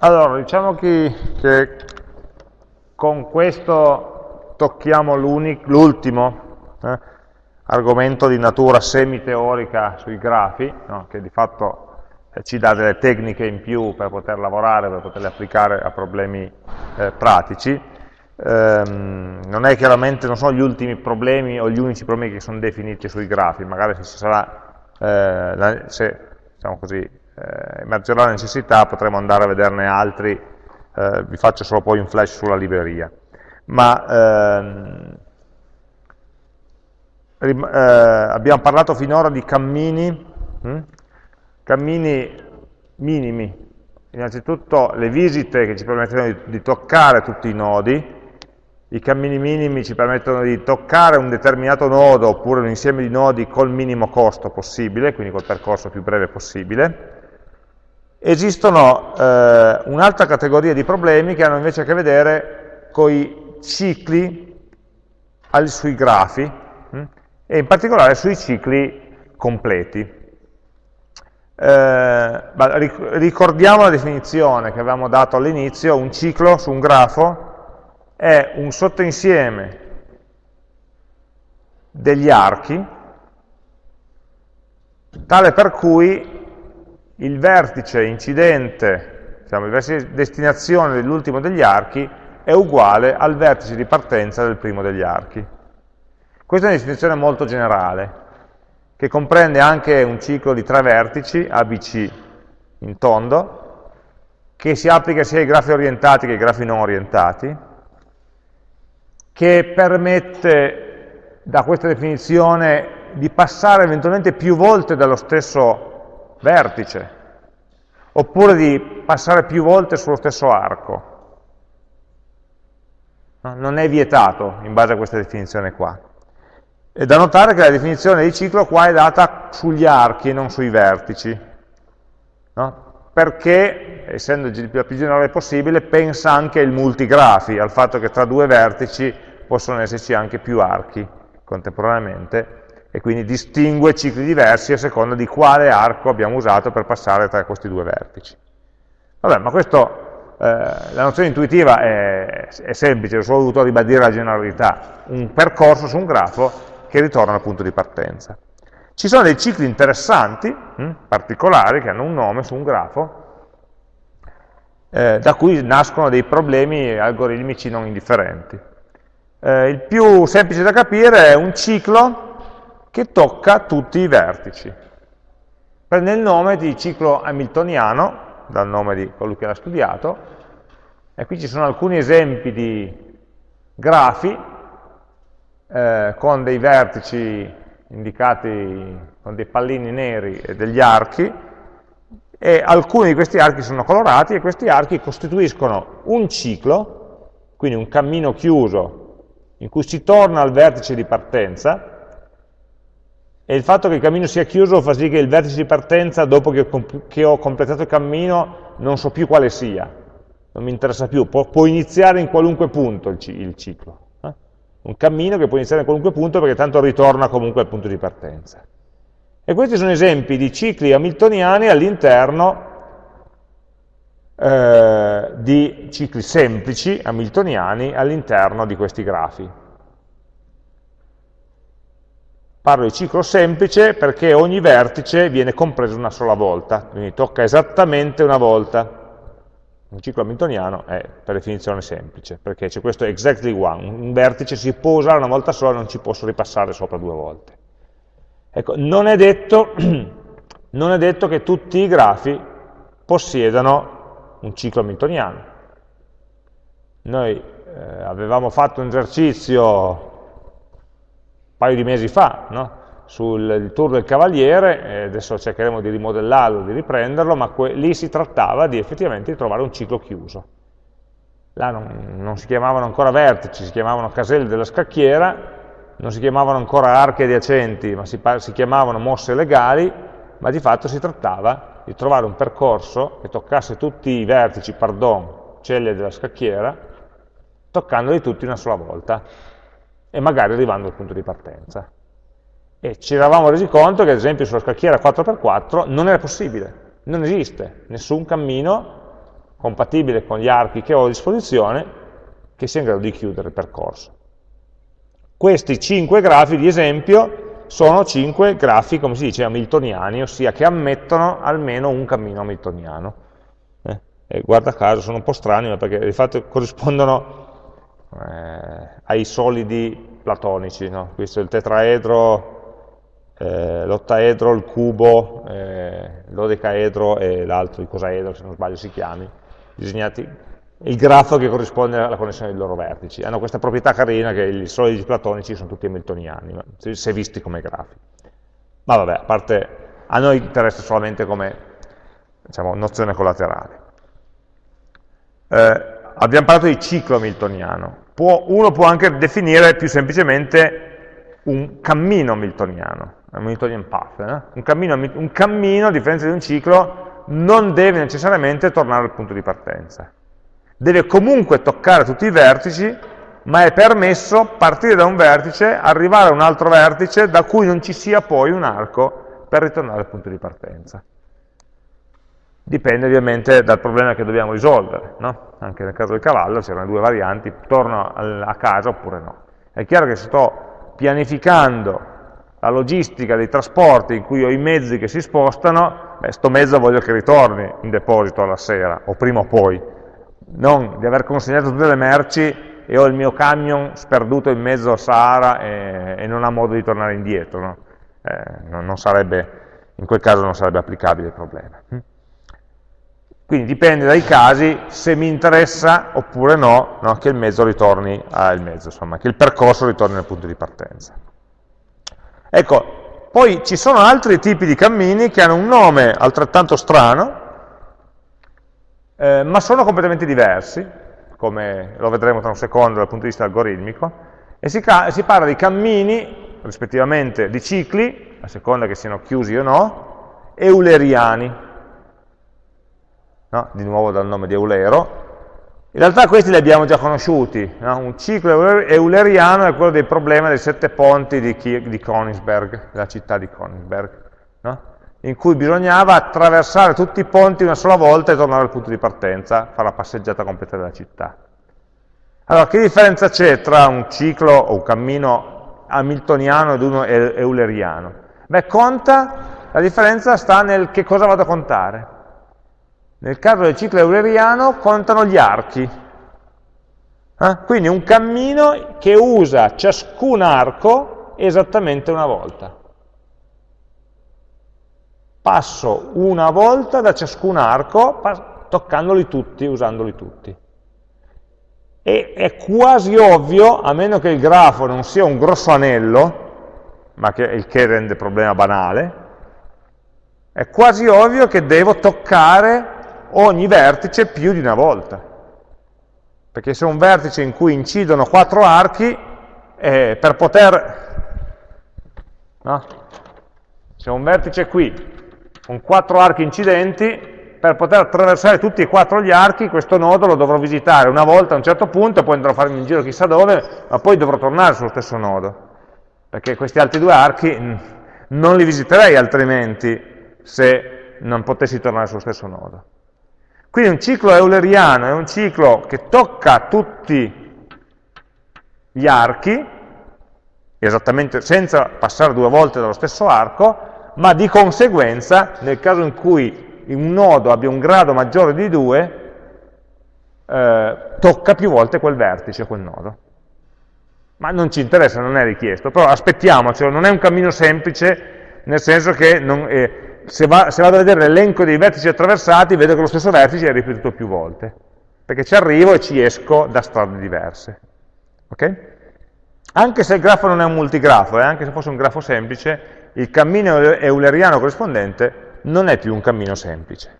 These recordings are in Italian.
Allora, diciamo che, che con questo tocchiamo l'ultimo eh, argomento di natura semi-teorica sui grafi, no, che di fatto eh, ci dà delle tecniche in più per poter lavorare, per poterle applicare a problemi eh, pratici. Ehm, non non sono gli ultimi problemi o gli unici problemi che sono definiti sui grafi, magari se, sarà, eh, se diciamo così, eh, emergerà la necessità, potremo andare a vederne altri, eh, vi faccio solo poi un flash sulla libreria. Ma ehm, eh, abbiamo parlato finora di cammini, hm? cammini minimi, innanzitutto le visite che ci permettono di, di toccare tutti i nodi, i cammini minimi ci permettono di toccare un determinato nodo oppure un insieme di nodi col minimo costo possibile, quindi col percorso più breve possibile, Esistono eh, un'altra categoria di problemi che hanno invece a che vedere con i cicli al, sui grafi hm? e in particolare sui cicli completi. Eh, ricordiamo la definizione che avevamo dato all'inizio, un ciclo su un grafo è un sottoinsieme degli archi tale per cui il vertice incidente, diciamo, il vertice destinazione dell'ultimo degli archi è uguale al vertice di partenza del primo degli archi. Questa è una definizione molto generale, che comprende anche un ciclo di tre vertici, ABC in tondo, che si applica sia ai grafi orientati che ai grafi non orientati, che permette da questa definizione di passare eventualmente più volte dallo stesso vertice, oppure di passare più volte sullo stesso arco. Non è vietato in base a questa definizione qua. È da notare che la definizione di ciclo qua è data sugli archi e non sui vertici, no? perché, essendo la più generale possibile, pensa anche il multigrafi, al fatto che tra due vertici possono esserci anche più archi contemporaneamente, e quindi distingue cicli diversi a seconda di quale arco abbiamo usato per passare tra questi due vertici. Vabbè, ma questo, eh, la nozione intuitiva è, è semplice, ho solo dovuto ribadire la generalità, un percorso su un grafo che ritorna al punto di partenza. Ci sono dei cicli interessanti, hm, particolari, che hanno un nome su un grafo, eh, da cui nascono dei problemi algoritmici non indifferenti. Eh, il più semplice da capire è un ciclo che tocca tutti i vertici. Prende il nome di ciclo hamiltoniano, dal nome di colui che l'ha studiato, e qui ci sono alcuni esempi di grafi eh, con dei vertici indicati con dei pallini neri e degli archi, e alcuni di questi archi sono colorati e questi archi costituiscono un ciclo, quindi un cammino chiuso in cui si torna al vertice di partenza, e il fatto che il cammino sia chiuso fa sì che il vertice di partenza, dopo che ho, che ho completato il cammino, non so più quale sia, non mi interessa più, può, può iniziare in qualunque punto il, il ciclo. Eh? Un cammino che può iniziare in qualunque punto perché tanto ritorna comunque al punto di partenza. E questi sono esempi di cicli hamiltoniani all'interno eh, di cicli semplici hamiltoniani all'interno di questi grafi. Parlo di ciclo semplice perché ogni vertice viene compreso una sola volta, quindi tocca esattamente una volta. Un ciclo hamiltoniano è per definizione semplice, perché c'è questo exactly one, un vertice si può usare una volta sola, non ci posso ripassare sopra due volte. Ecco, non è detto, non è detto che tutti i grafi possiedano un ciclo hamiltoniano. Noi eh, avevamo fatto un esercizio paio di mesi fa, no? sul tour del Cavaliere, adesso cercheremo di rimodellarlo, di riprenderlo, ma lì si trattava di effettivamente di trovare un ciclo chiuso. Là non, non si chiamavano ancora vertici, si chiamavano caselle della scacchiera, non si chiamavano ancora archi adiacenti, ma si, si chiamavano mosse legali, ma di fatto si trattava di trovare un percorso che toccasse tutti i vertici, pardon, celle della scacchiera, toccandoli tutti una sola volta e magari arrivando al punto di partenza. E ci eravamo resi conto che ad esempio sulla scacchiera 4x4 non era possibile, non esiste nessun cammino compatibile con gli archi che ho a disposizione, che sia in grado di chiudere il percorso. Questi cinque grafi di esempio sono cinque grafi, come si dice, hamiltoniani, ossia che ammettono almeno un cammino hamiltoniano. Eh? Guarda caso, sono un po' strani, perché di fatto corrispondono eh, ai solidi platonici, no? questo è il tetraedro, eh, l'ottaedro, il cubo, eh, l'odecaedro e l'altro, il cosaedro, se non sbaglio si chiami, disegnati il grafo che corrisponde alla connessione dei loro vertici. Hanno questa proprietà carina che i solidi platonici sono tutti hamiltoniani, se visti come grafi. Ma vabbè, a parte, a noi interessa solamente come diciamo, nozione collaterale. Eh, abbiamo parlato di ciclo hamiltoniano. Può, uno può anche definire più semplicemente un cammino hamiltoniano, un Hamiltonian path. Eh? Un, cammino, un cammino, a differenza di un ciclo, non deve necessariamente tornare al punto di partenza deve comunque toccare tutti i vertici, ma è permesso partire da un vertice, arrivare a un altro vertice da cui non ci sia poi un arco per ritornare al punto di partenza. Dipende ovviamente dal problema che dobbiamo risolvere, no? anche nel caso del cavallo c'erano due varianti, torno a casa oppure no. È chiaro che se sto pianificando la logistica dei trasporti in cui ho i mezzi che si spostano, beh, sto mezzo voglio che ritorni in deposito alla sera, o prima o poi, non di aver consegnato tutte le merci e ho il mio camion sperduto in mezzo al Sahara e, e non ha modo di tornare indietro. No? Eh, non, non sarebbe, in quel caso non sarebbe applicabile il problema. Quindi dipende dai casi se mi interessa oppure no, no che il mezzo ritorni al mezzo, insomma, che il percorso ritorni al punto di partenza. Ecco, poi ci sono altri tipi di cammini che hanno un nome altrettanto strano, eh, ma sono completamente diversi, come lo vedremo tra un secondo dal punto di vista algoritmico, e si, si parla di cammini, rispettivamente di cicli, a seconda che siano chiusi o no, euleriani, no? di nuovo dal nome di Eulero, in realtà questi li abbiamo già conosciuti, no? un ciclo euleriano è quello del problema dei sette ponti di, di Königsberg, della città di Königsberg, no? in cui bisognava attraversare tutti i ponti una sola volta e tornare al punto di partenza, fare la passeggiata completa della città. Allora, che differenza c'è tra un ciclo o un cammino hamiltoniano ed uno euleriano? Beh, conta, la differenza sta nel che cosa vado a contare. Nel caso del ciclo euleriano contano gli archi. Eh? Quindi un cammino che usa ciascun arco esattamente una volta passo una volta da ciascun arco, toccandoli tutti, usandoli tutti. E è quasi ovvio, a meno che il grafo non sia un grosso anello, ma che, il che rende il problema banale, è quasi ovvio che devo toccare ogni vertice più di una volta. Perché se un vertice in cui incidono quattro archi, eh, per poter... No? Se un vertice qui con quattro archi incidenti, per poter attraversare tutti e quattro gli archi, questo nodo lo dovrò visitare una volta a un certo punto, poi andrò a farmi un giro chissà dove, ma poi dovrò tornare sullo stesso nodo. Perché questi altri due archi mm, non li visiterei altrimenti se non potessi tornare sullo stesso nodo. Quindi un ciclo euleriano è un ciclo che tocca tutti gli archi, esattamente senza passare due volte dallo stesso arco, ma di conseguenza, nel caso in cui un nodo abbia un grado maggiore di 2, eh, tocca più volte quel vertice, quel nodo. Ma non ci interessa, non è richiesto, però aspettiamocelo, non è un cammino semplice, nel senso che non, eh, se, va, se, vado a vedere l'elenco dei vertici attraversati, vedo che lo stesso vertice è ripetuto più volte, perché ci arrivo e ci esco da strade diverse. Okay? Anche se il grafo non è un multigrafo, eh, anche se fosse un grafo semplice, il cammino euleriano corrispondente non è più un cammino semplice.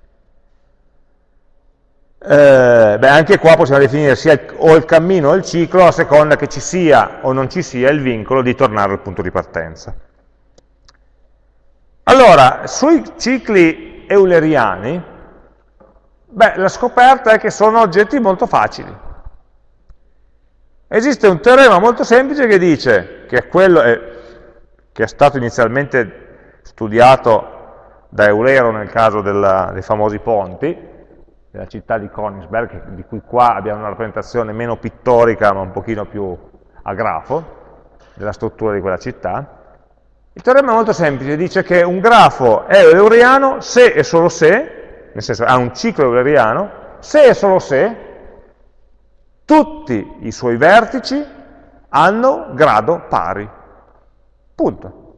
Eh, beh, anche qua possiamo definire sia il, o il cammino o il ciclo a seconda che ci sia o non ci sia il vincolo di tornare al punto di partenza. Allora, sui cicli euleriani, beh, la scoperta è che sono oggetti molto facili. Esiste un teorema molto semplice che dice che è quello, eh, che è stato inizialmente studiato da Eulero nel caso della, dei famosi ponti, della città di Königsberg, di cui qua abbiamo una rappresentazione meno pittorica ma un pochino più a grafo, della struttura di quella città. Il teorema è molto semplice, dice che un grafo è euleriano se e solo se, nel senso ha un ciclo euleriano, se e solo se tutti i suoi vertici hanno grado pari. Punto.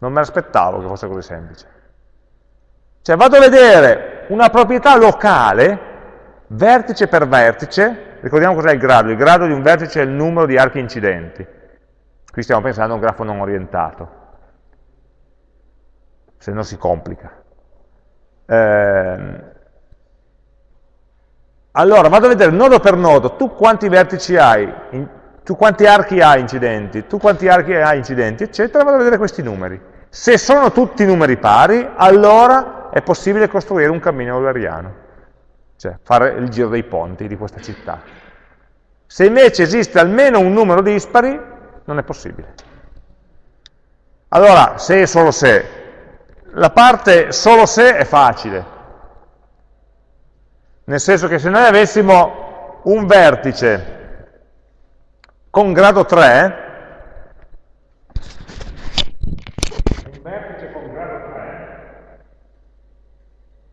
Non me l'aspettavo che fosse così semplice. Cioè vado a vedere una proprietà locale, vertice per vertice, ricordiamo cos'è il grado, il grado di un vertice è il numero di archi incidenti. Qui stiamo pensando a un grafo non orientato, se no si complica. Eh, allora, vado a vedere nodo per nodo, tu quanti vertici hai, in, tu quanti archi hai incidenti, tu quanti archi hai incidenti, eccetera, vado a vedere questi numeri. Se sono tutti numeri pari, allora è possibile costruire un cammino euleriano, cioè fare il giro dei ponti di questa città. Se invece esiste almeno un numero dispari, non è possibile. Allora, se e solo se, la parte solo se è facile, nel senso che se noi avessimo un vertice con grado 3, un vertice con grado 3,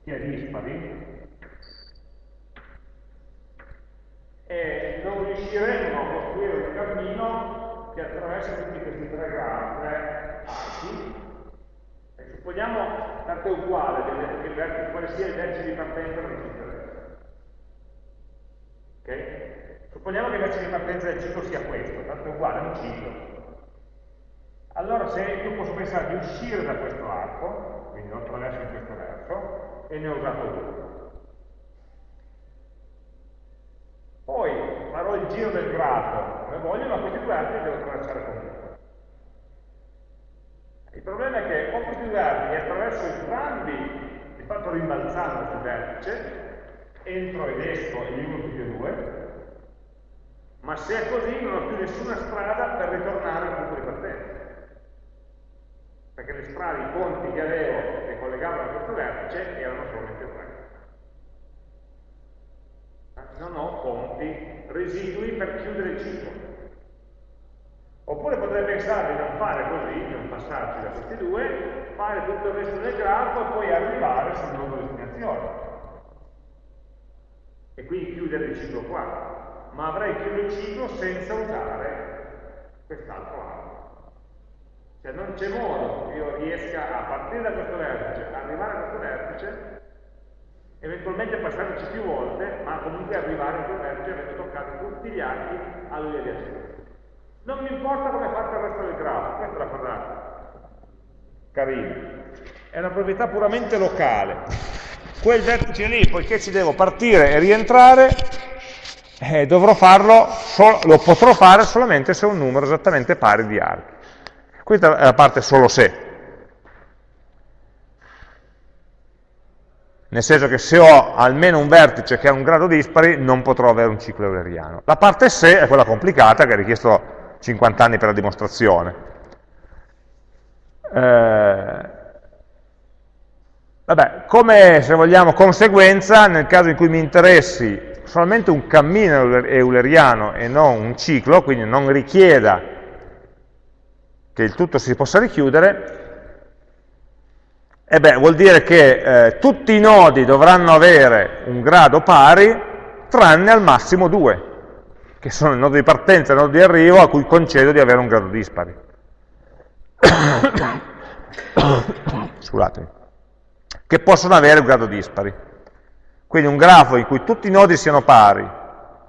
che è dispari, e non riusciremo a costruire un cammino che attraversa tutti questi tre gradi, tre archi, e supponiamo, tanto è uguale, vertice, quale sia il vertice di partenza del ciclo. Ok? Supponiamo che il vertice di partenza del ciclo sia questo, tanto è uguale, è un ciclo. Allora se io posso pensare di uscire da questo arco, quindi lo attraverso in questo verso, e ne ho usato due. Poi farò il giro del grafo come voglio, ma questi due li devo attraversare comunque. Il problema è che e attraverso entrambi, di fatto rimbalzando sul vertice, entro ed esco in uno tutti e due, ma se è così non ho più nessuna strada per ritornare al punto di partenza. Perché le strade, i ponti che avevo che collegavano a questo vertice erano solamente tre. Non ho ponti residui per chiudere il ciclo. Oppure potrei pensare di non fare così, di non passarci da questi due, fare tutto il resto del grafo e poi arrivare sul nuovo destinazione. E quindi chiudere il ciclo qua ma avrei chiuso il ciclo senza usare quest'altro lato. Cioè non c'è modo che io riesca a partire da questo vertice, arrivare a questo vertice, eventualmente passarci più volte, ma comunque arrivare a quel vertice avendo toccato tutti gli archi a lui adiacenti. Non mi importa come è fatto il resto del grafo, questa è la cosa carina. È una proprietà puramente locale. Quel vertice lì, poiché ci devo partire e rientrare, eh, dovrò farlo, lo potrò fare solamente se ho un numero esattamente pari di archi. Questa è la parte solo se. Nel senso che se ho almeno un vertice che ha un grado dispari, non potrò avere un ciclo euleriano. La parte se è quella complicata, che ha richiesto 50 anni per la dimostrazione. Eh, vabbè, come, se vogliamo, conseguenza, nel caso in cui mi interessi solamente un cammino euleriano e non un ciclo, quindi non richieda che il tutto si possa richiudere, e beh, vuol dire che eh, tutti i nodi dovranno avere un grado pari, tranne al massimo due, che sono il nodo di partenza e il nodo di arrivo, a cui concedo di avere un grado dispari. Scusatemi. Che possono avere un grado dispari. Quindi un grafo in cui tutti i nodi siano pari,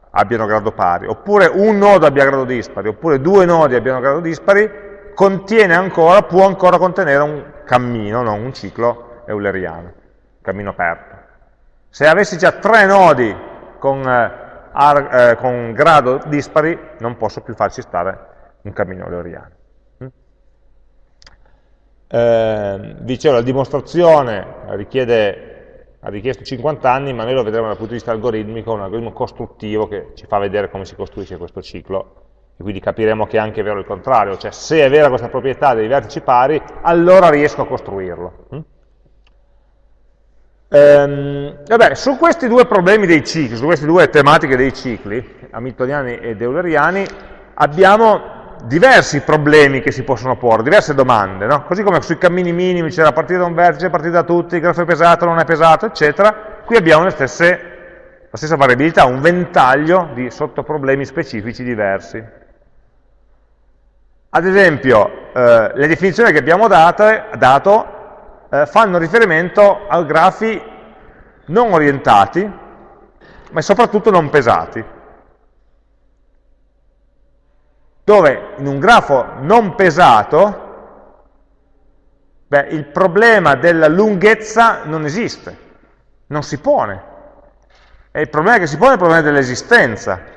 abbiano grado pari, oppure un nodo abbia grado dispari, oppure due nodi abbiano grado dispari, contiene ancora, può ancora contenere un cammino, non un ciclo euleriano, un cammino aperto. Se avessi già tre nodi con, eh, eh, con grado dispari, non posso più farci stare un cammino euleriano. Mm? Eh, dicevo, la dimostrazione richiede ha richiesto 50 anni, ma noi lo vedremo dal punto di vista algoritmico, un algoritmo costruttivo che ci fa vedere come si costruisce questo ciclo, e quindi capiremo che è anche vero il contrario, cioè se è vera questa proprietà dei vertici pari, allora riesco a costruirlo. Ehm, vabbè, su questi due problemi dei cicli, su queste due tematiche dei cicli, hamiltoniani ed euleriani, abbiamo diversi problemi che si possono porre, diverse domande, no? così come sui cammini minimi c'era partire da un vertice, partire da tutti, il grafo è pesato, non è pesato, eccetera, qui abbiamo stesse, la stessa variabilità, un ventaglio di sottoproblemi specifici diversi. Ad esempio, eh, le definizioni che abbiamo date, dato eh, fanno riferimento a grafi non orientati, ma soprattutto non pesati. Dove in un grafo non pesato, beh, il problema della lunghezza non esiste, non si pone. E il problema che si pone è il problema dell'esistenza.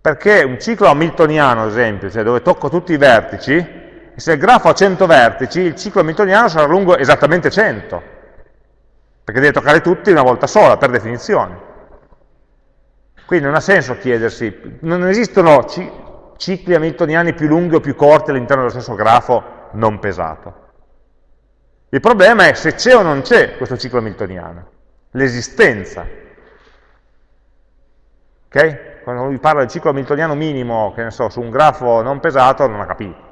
Perché un ciclo hamiltoniano, ad esempio, cioè dove tocco tutti i vertici, se il grafo ha 100 vertici, il ciclo hamiltoniano sarà lungo esattamente 100, perché deve toccare tutti una volta sola, per definizione. Quindi non ha senso chiedersi, non esistono cicli hamiltoniani più lunghi o più corti all'interno dello stesso grafo non pesato. Il problema è se c'è o non c'è questo ciclo hamiltoniano, l'esistenza. Ok? Quando vi parla del ciclo hamiltoniano minimo, che ne so, su un grafo non pesato, non ha capito.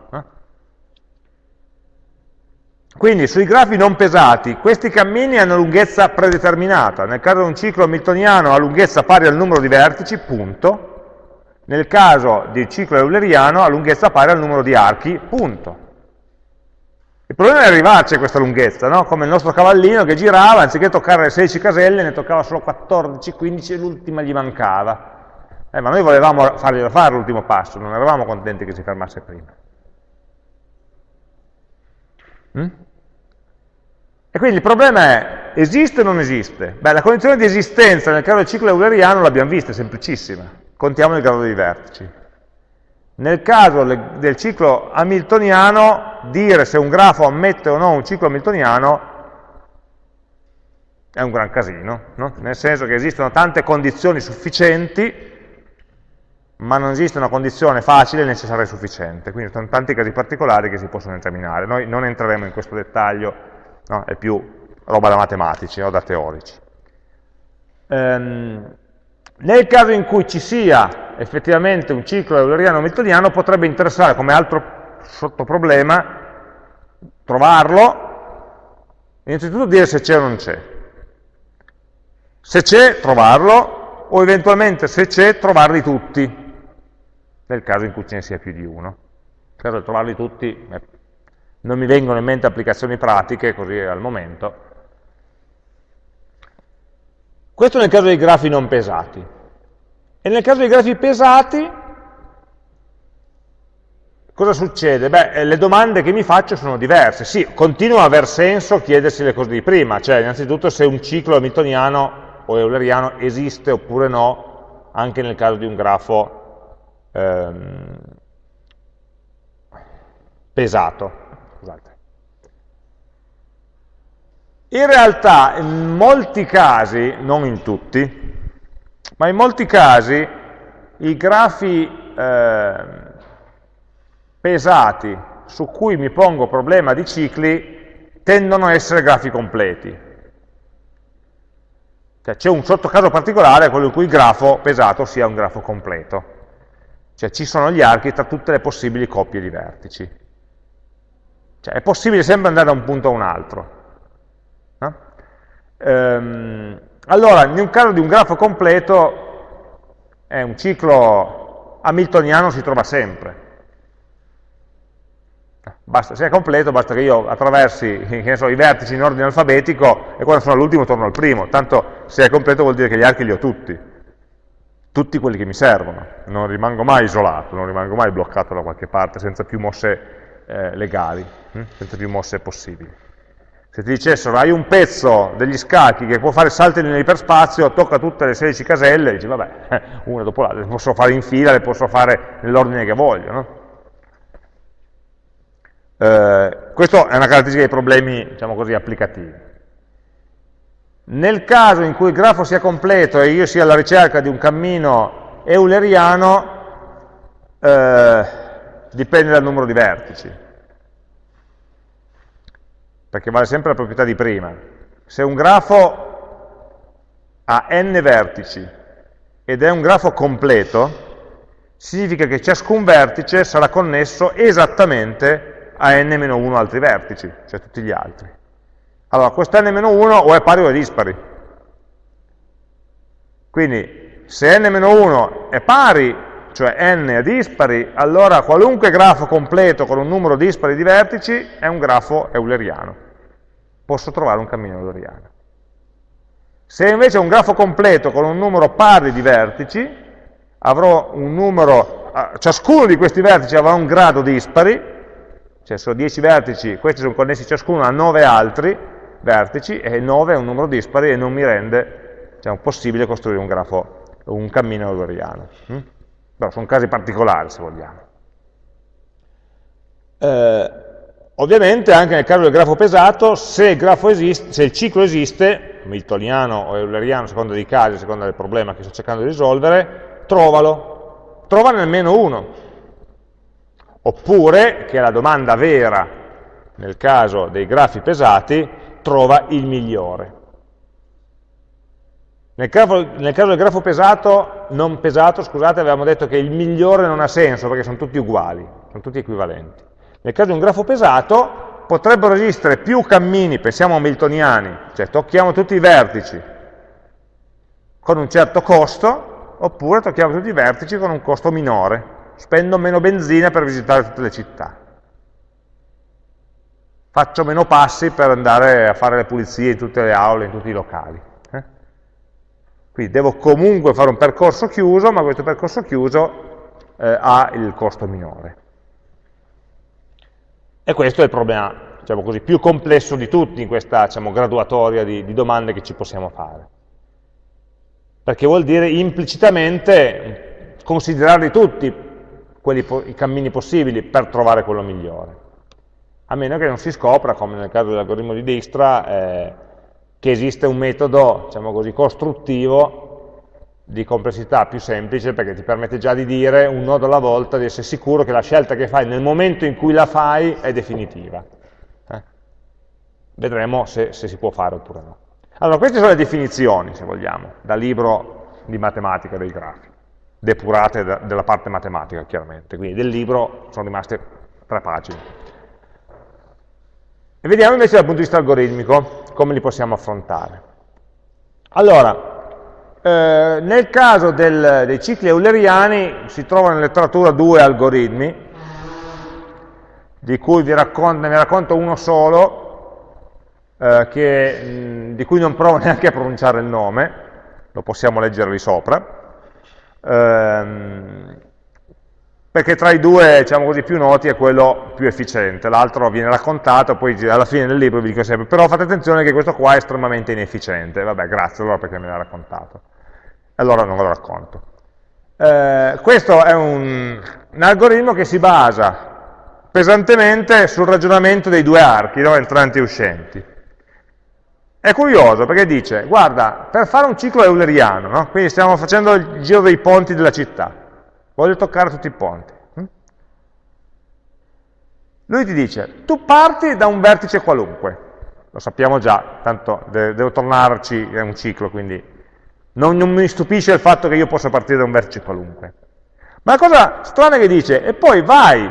Quindi sui grafi non pesati, questi cammini hanno lunghezza predeterminata. Nel caso di un ciclo hamiltoniano ha lunghezza pari al numero di vertici, punto. Nel caso del ciclo euleriano ha lunghezza pari al numero di archi, punto. Il problema è arrivarci a questa lunghezza, no? come il nostro cavallino che girava, anziché toccare le 16 caselle, ne toccava solo 14, 15 e l'ultima gli mancava. Eh, ma noi volevamo farglielo fare l'ultimo passo, non eravamo contenti che si fermasse prima. Mm? E quindi il problema è, esiste o non esiste? Beh, la condizione di esistenza nel caso del ciclo euleriano l'abbiamo vista, è semplicissima. Contiamo il grado dei vertici. Nel caso del ciclo hamiltoniano, dire se un grafo ammette o no un ciclo hamiltoniano è un gran casino, no? nel senso che esistono tante condizioni sufficienti, ma non esiste una condizione facile, necessaria e sufficiente. Quindi sono tanti casi particolari che si possono esaminare. Noi non entreremo in questo dettaglio no? è più roba da matematici o da teorici. Ehm, nel caso in cui ci sia effettivamente un ciclo euleriano-hamiltoniano potrebbe interessare come altro sottoproblema trovarlo, innanzitutto dire se c'è o non c'è. Se c'è, trovarlo, o eventualmente se c'è, trovarli tutti, nel caso in cui ce ne sia più di uno. Di trovarli tutti è non mi vengono in mente applicazioni pratiche così al momento. Questo nel caso dei grafi non pesati. E nel caso dei grafi pesati, cosa succede? Beh, eh, le domande che mi faccio sono diverse. Sì, continua a aver senso chiedersi le cose di prima, cioè innanzitutto se un ciclo hamiltoniano o euleriano esiste oppure no, anche nel caso di un grafo ehm, pesato. In realtà in molti casi, non in tutti, ma in molti casi i grafi eh, pesati su cui mi pongo problema di cicli tendono a essere grafi completi. Cioè c'è un sottocaso particolare, quello in cui il grafo pesato sia un grafo completo. Cioè ci sono gli archi tra tutte le possibili coppie di vertici. Cioè è possibile sempre andare da un punto a un altro. Ehm, allora, in un caso di un grafo completo, è un ciclo hamiltoniano si trova sempre. Basta, se è completo basta che io attraversi so, i vertici in ordine alfabetico e quando sono all'ultimo torno al primo, tanto se è completo vuol dire che gli archi li ho tutti, tutti quelli che mi servono, non rimango mai isolato, non rimango mai bloccato da qualche parte senza più mosse eh, legali, hm? senza più mosse possibili. Se ti dicessero hai un pezzo degli scacchi che può fare salti nell'iperspazio, tocca tutte le 16 caselle, dici vabbè, eh, una dopo l'altra, le posso fare in fila, le posso fare nell'ordine che voglio. No? Eh, questa è una caratteristica dei problemi, diciamo così, applicativi. Nel caso in cui il grafo sia completo e io sia alla ricerca di un cammino euleriano, eh, dipende dal numero di vertici perché vale sempre la proprietà di prima. se un grafo ha n vertici ed è un grafo completo, significa che ciascun vertice sarà connesso esattamente a n-1 altri vertici, cioè tutti gli altri. Allora, questo n-1 o è pari o è dispari. Quindi, se n-1 è pari, cioè n è dispari, allora qualunque grafo completo con un numero dispari di vertici è un grafo euleriano posso trovare un cammino euleriano. Se invece è un grafo completo con un numero pari di vertici, avrò un numero, ciascuno di questi vertici avrà un grado dispari, cioè sono 10 vertici, questi sono connessi ciascuno a 9 altri vertici, e 9 è un numero dispari e non mi rende diciamo, possibile costruire un grafo, un cammino euleriano. Mm? Però sono casi particolari, se vogliamo. Eh, Ovviamente anche nel caso del grafo pesato, se il, grafo esiste, se il ciclo esiste, miltoniano o euleriano, a seconda dei casi, a seconda del problema che sto cercando di risolvere, trovalo, trovane almeno uno. Oppure, che è la domanda vera nel caso dei grafi pesati, trova il migliore. Nel caso, nel caso, del grafo pesato, non pesato, scusate, avevamo detto che il migliore non ha senso perché sono tutti uguali, sono tutti equivalenti. Nel caso di un grafo pesato potrebbero esistere più cammini, pensiamo a miltoniani, cioè tocchiamo tutti i vertici con un certo costo, oppure tocchiamo tutti i vertici con un costo minore, spendo meno benzina per visitare tutte le città. Faccio meno passi per andare a fare le pulizie in tutte le aule, in tutti i locali. Eh? Quindi devo comunque fare un percorso chiuso, ma questo percorso chiuso eh, ha il costo minore. E questo è il problema diciamo così, più complesso di tutti in questa diciamo, graduatoria di, di domande che ci possiamo fare. Perché vuol dire implicitamente considerarli tutti quelli, i cammini possibili per trovare quello migliore. A meno che non si scopra, come nel caso dell'algoritmo di Dijkstra, eh, che esiste un metodo diciamo così, costruttivo di complessità più semplice perché ti permette già di dire un nodo alla volta, di essere sicuro che la scelta che fai nel momento in cui la fai è definitiva. Eh? Vedremo se, se, si può fare oppure no. Allora, queste sono le definizioni, se vogliamo, dal libro di matematica dei grafi, depurate da, della parte matematica, chiaramente. Quindi del libro sono rimaste tre pagine. E vediamo invece dal punto di vista algoritmico come li possiamo affrontare. Allora, eh, nel caso del, dei cicli euleriani si trovano in letteratura due algoritmi, di cui vi racconto, ne racconto uno solo, eh, che, mh, di cui non provo neanche a pronunciare il nome, lo possiamo leggere lì sopra, ehm, perché tra i due, diciamo così, più noti è quello più efficiente, l'altro viene raccontato, poi alla fine del libro vi dico sempre, però fate attenzione che questo qua è estremamente inefficiente, vabbè, grazie allora perché me l'ha raccontato allora non ve lo racconto. Eh, questo è un, un, algoritmo che si basa pesantemente sul ragionamento dei due archi, no? entranti e uscenti. È curioso perché dice, guarda, per fare un ciclo euleriano, no? quindi stiamo facendo il giro dei ponti della città, voglio toccare tutti i ponti. Hm? Lui ti dice, tu parti da un vertice qualunque, lo sappiamo già, tanto devo tornarci, è un ciclo, quindi non, non, mi stupisce il fatto che io possa partire da un vertice qualunque. Ma la cosa strana che dice, e poi vai,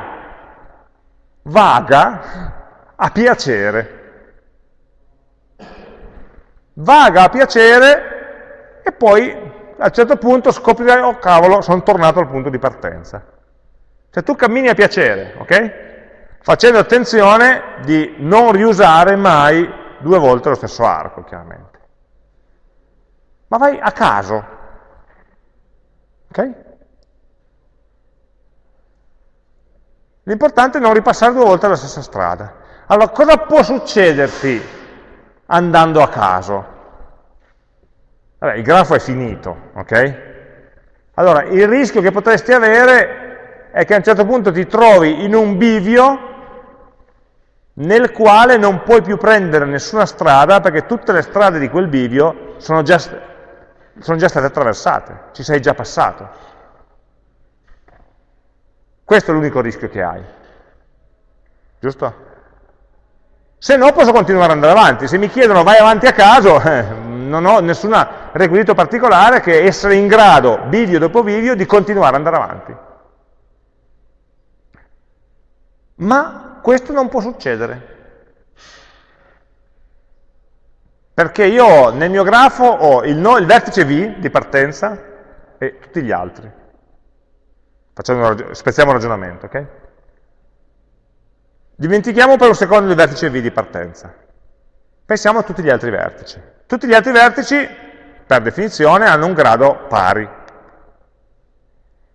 vaga a piacere. Vaga a piacere e poi a un certo punto scoprirai, oh cavolo, sono tornato al punto di partenza. Cioè tu cammini a piacere, ok? Facendo attenzione di non riusare mai due volte lo stesso arco, chiaramente ma vai a caso. Ok? L'importante è non ripassare due volte la stessa strada. Allora, cosa può succederti andando a caso? Vabbè, il grafo è finito, ok? Allora, il rischio che potresti avere è che a un certo punto ti trovi in un bivio nel quale non puoi più prendere nessuna strada perché tutte le strade di quel bivio sono già sono già state attraversate, ci sei già passato. Questo è l'unico rischio che hai. Giusto? Se no posso continuare ad andare avanti, se mi chiedono vai avanti a caso, eh, non ho nessun requisito particolare che essere in grado, bivio dopo bivio, di continuare ad andare avanti. Ma questo non può succedere. Perché io nel mio grafo ho il, no, il vertice V di partenza e tutti gli altri. Facciamo, spezziamo il ragionamento, ok? Dimentichiamo per un secondo il vertice V di partenza. Pensiamo a tutti gli altri vertici. Tutti gli altri vertici, per definizione, hanno un grado pari.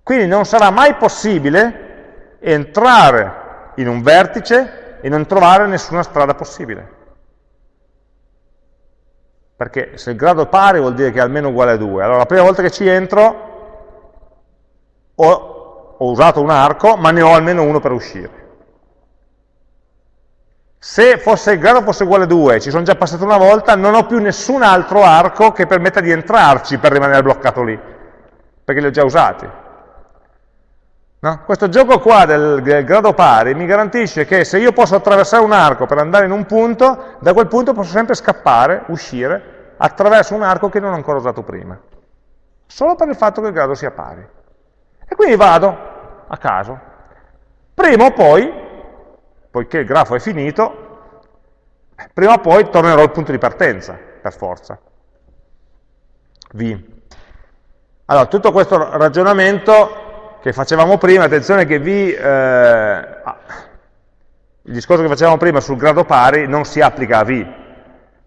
Quindi non sarà mai possibile entrare in un vertice e non trovare nessuna strada possibile. Perché se il grado è pari vuol dire che è almeno uguale a 2. Allora la prima volta che ci entro ho, ho usato un arco, ma ne ho almeno uno per uscire. Se fosse, il grado fosse uguale a 2, ci sono già passato una volta, non ho più nessun altro arco che permetta di entrarci per rimanere bloccato lì, perché li ho già usati. No? Questo gioco qua del, del, grado pari mi garantisce che se io posso attraversare un arco per andare in un punto, da quel punto posso sempre scappare, uscire, attraverso un arco che non ho ancora usato prima. Solo per il fatto che il grado sia pari. E quindi vado a caso. Prima o poi, poiché il grafo è finito, prima o poi tornerò al punto di partenza, per forza. V. Allora, tutto questo ragionamento che facevamo prima, attenzione che V, eh, il discorso che facevamo prima sul grado pari non si applica a V,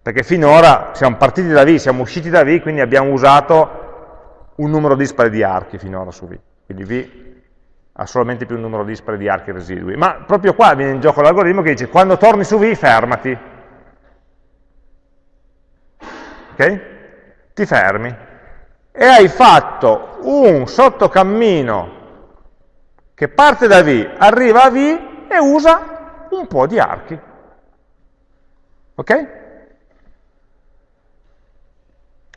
perché finora siamo partiti da V, siamo usciti da V, quindi abbiamo usato un numero dispari di archi finora su V, quindi V ha solamente più un numero dispari di archi residui, ma proprio qua viene in gioco l'algoritmo che dice quando torni su V fermati, ok? Ti fermi e hai fatto un sottocammino che parte da V, arriva a V e usa un po' di archi. Ok?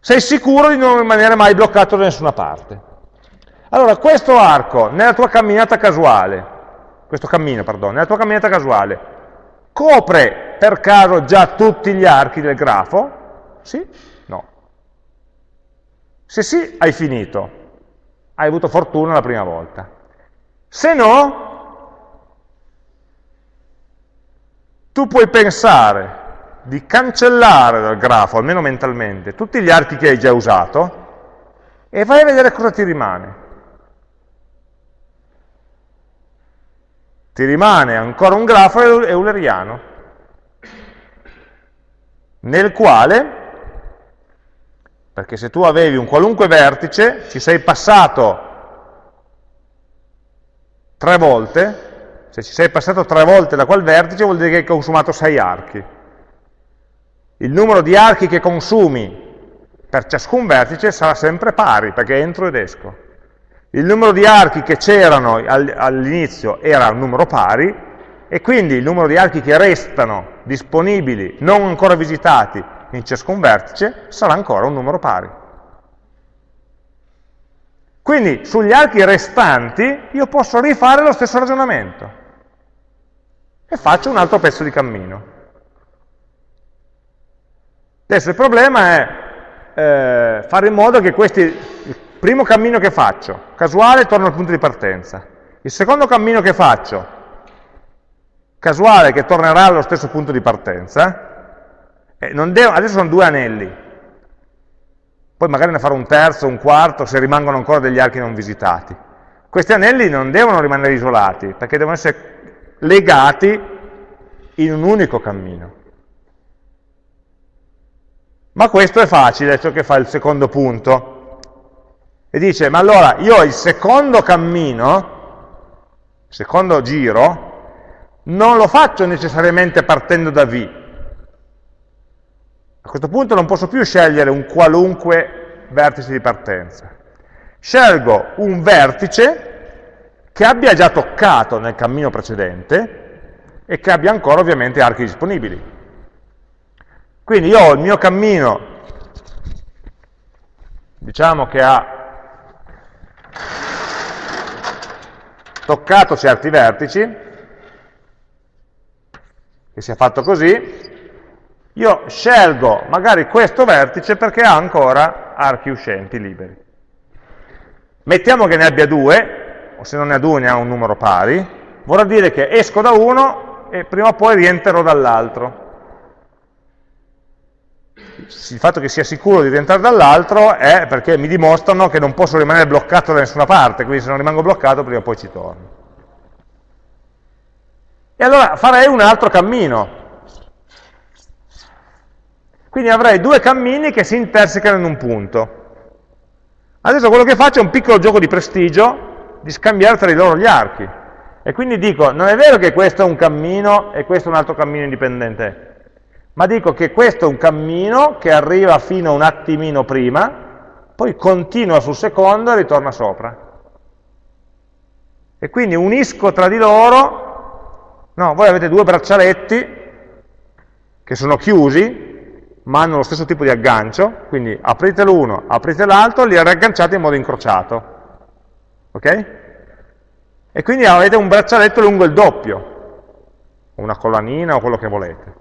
Sei sicuro di non rimanere mai bloccato da nessuna parte. Allora, questo arco, nella tua camminata casuale, questo cammino, perdono, nella tua camminata casuale, copre per caso già tutti gli archi del grafo? Sì? No. Se sì, hai finito. Hai avuto fortuna la prima volta. Se no, tu puoi pensare di cancellare dal grafo, almeno mentalmente, tutti gli archi che hai già usato e vai a vedere cosa ti rimane. Ti rimane ancora un grafo euleriano, nel quale, perché se tu avevi un qualunque vertice, ci sei passato tre volte, se ci sei passato tre volte da quel vertice vuol dire che hai consumato sei archi. Il numero di archi che consumi per ciascun vertice sarà sempre pari, perché entro ed esco. Il numero di archi che c'erano all'inizio era un numero pari, e quindi il numero di archi che restano disponibili, non ancora visitati, in ciascun vertice, sarà ancora un numero pari. Quindi sugli archi restanti io posso rifare lo stesso ragionamento e faccio un altro pezzo di cammino. Adesso il problema è eh, fare in modo che questi, primo cammino che faccio, casuale, torno al punto di partenza. Il secondo cammino che faccio, casuale, che tornerà allo stesso punto di partenza, eh, devo, adesso sono due anelli, poi magari ne farò un terzo, un quarto, se rimangono ancora degli archi non visitati. Questi anelli non devono rimanere isolati, perché devono essere legati in un unico cammino. Ma questo è facile, ciò che fa il secondo punto. E dice, ma allora io il secondo cammino, secondo giro, non lo faccio necessariamente partendo da V, a questo punto non posso più scegliere un qualunque vertice di partenza. Scelgo un vertice che abbia già toccato nel cammino precedente e che abbia ancora ovviamente archi disponibili. Quindi io ho il mio cammino, diciamo che ha toccato certi vertici, che sia fatto così, io scelgo magari questo vertice perché ha ancora archi uscenti liberi. Mettiamo che ne abbia due, o se non ne ha due ne ha un numero pari, vorrà dire che esco da uno e prima o poi rientrerò dall'altro. Il fatto che sia sicuro di rientrare dall'altro è perché mi dimostrano che non posso rimanere bloccato da nessuna parte, quindi se non rimango bloccato prima o poi ci torno. E allora farei un altro cammino, quindi avrei due cammini che si intersecano in un punto. Adesso quello che faccio è un piccolo gioco di prestigio di scambiare tra di loro gli archi. E quindi dico, non è vero che questo è un cammino e questo è un altro cammino indipendente, ma dico che questo è un cammino che arriva fino a un attimino prima, poi continua sul secondo e ritorna sopra. E quindi unisco tra di loro, no, voi avete due braccialetti che sono chiusi, ma hanno lo stesso tipo di aggancio, quindi aprite l'uno, aprite l'altro, li riagganciate in modo incrociato. Ok? E quindi avete un braccialetto lungo il doppio, una collanina o quello che volete.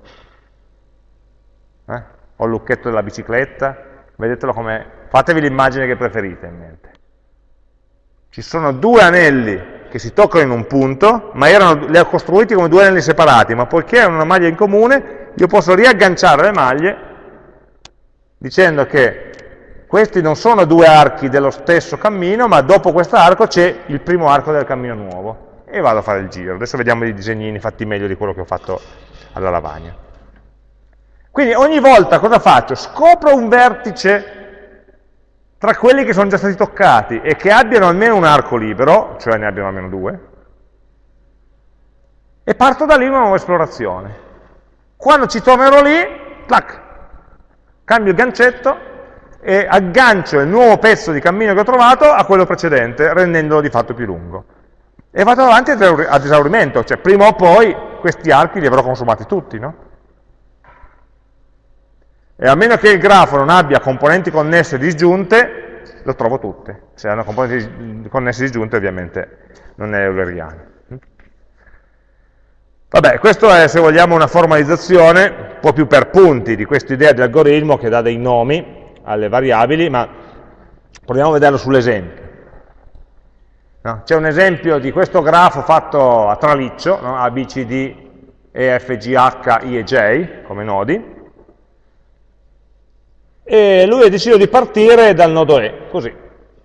Eh? O il lucchetto della bicicletta, vedetelo come... fatevi l'immagine che preferite in mente. Ci sono due anelli che si toccano in un punto, ma erano, li ho costruiti come due anelli separati, ma poiché erano una maglia in comune, io posso riagganciare le maglie dicendo che questi non sono due archi dello stesso cammino, ma dopo questo arco c'è il primo arco del cammino nuovo. E vado a fare il giro. Adesso vediamo i disegnini fatti meglio di quello che ho fatto alla lavagna. Quindi ogni volta cosa faccio? Scopro un vertice tra quelli che sono già stati toccati e che abbiano almeno un arco libero, cioè ne abbiano almeno due, e parto da lì una nuova esplorazione. Quando ci tornerò lì, tac, cambio il gancetto e aggancio il nuovo pezzo di cammino che ho trovato a quello precedente, rendendolo di fatto più lungo. E vado avanti ad esaurimento, cioè prima o poi questi archi li avrò consumati tutti, no? E a meno che il grafo non abbia componenti connesse disgiunte, lo trovo tutte. Se hanno componenti connesse disgiunte ovviamente non è euleriano. Vabbè, questo è, se vogliamo, una formalizzazione, un po' più per punti, di questa idea di algoritmo che dà dei nomi alle variabili, ma proviamo a vederlo sull'esempio. No? C'è un esempio di questo grafo fatto a traliccio, no? A, B, C, D, E, F, G, H, I e J, come nodi, e lui ha deciso di partire dal nodo E, così.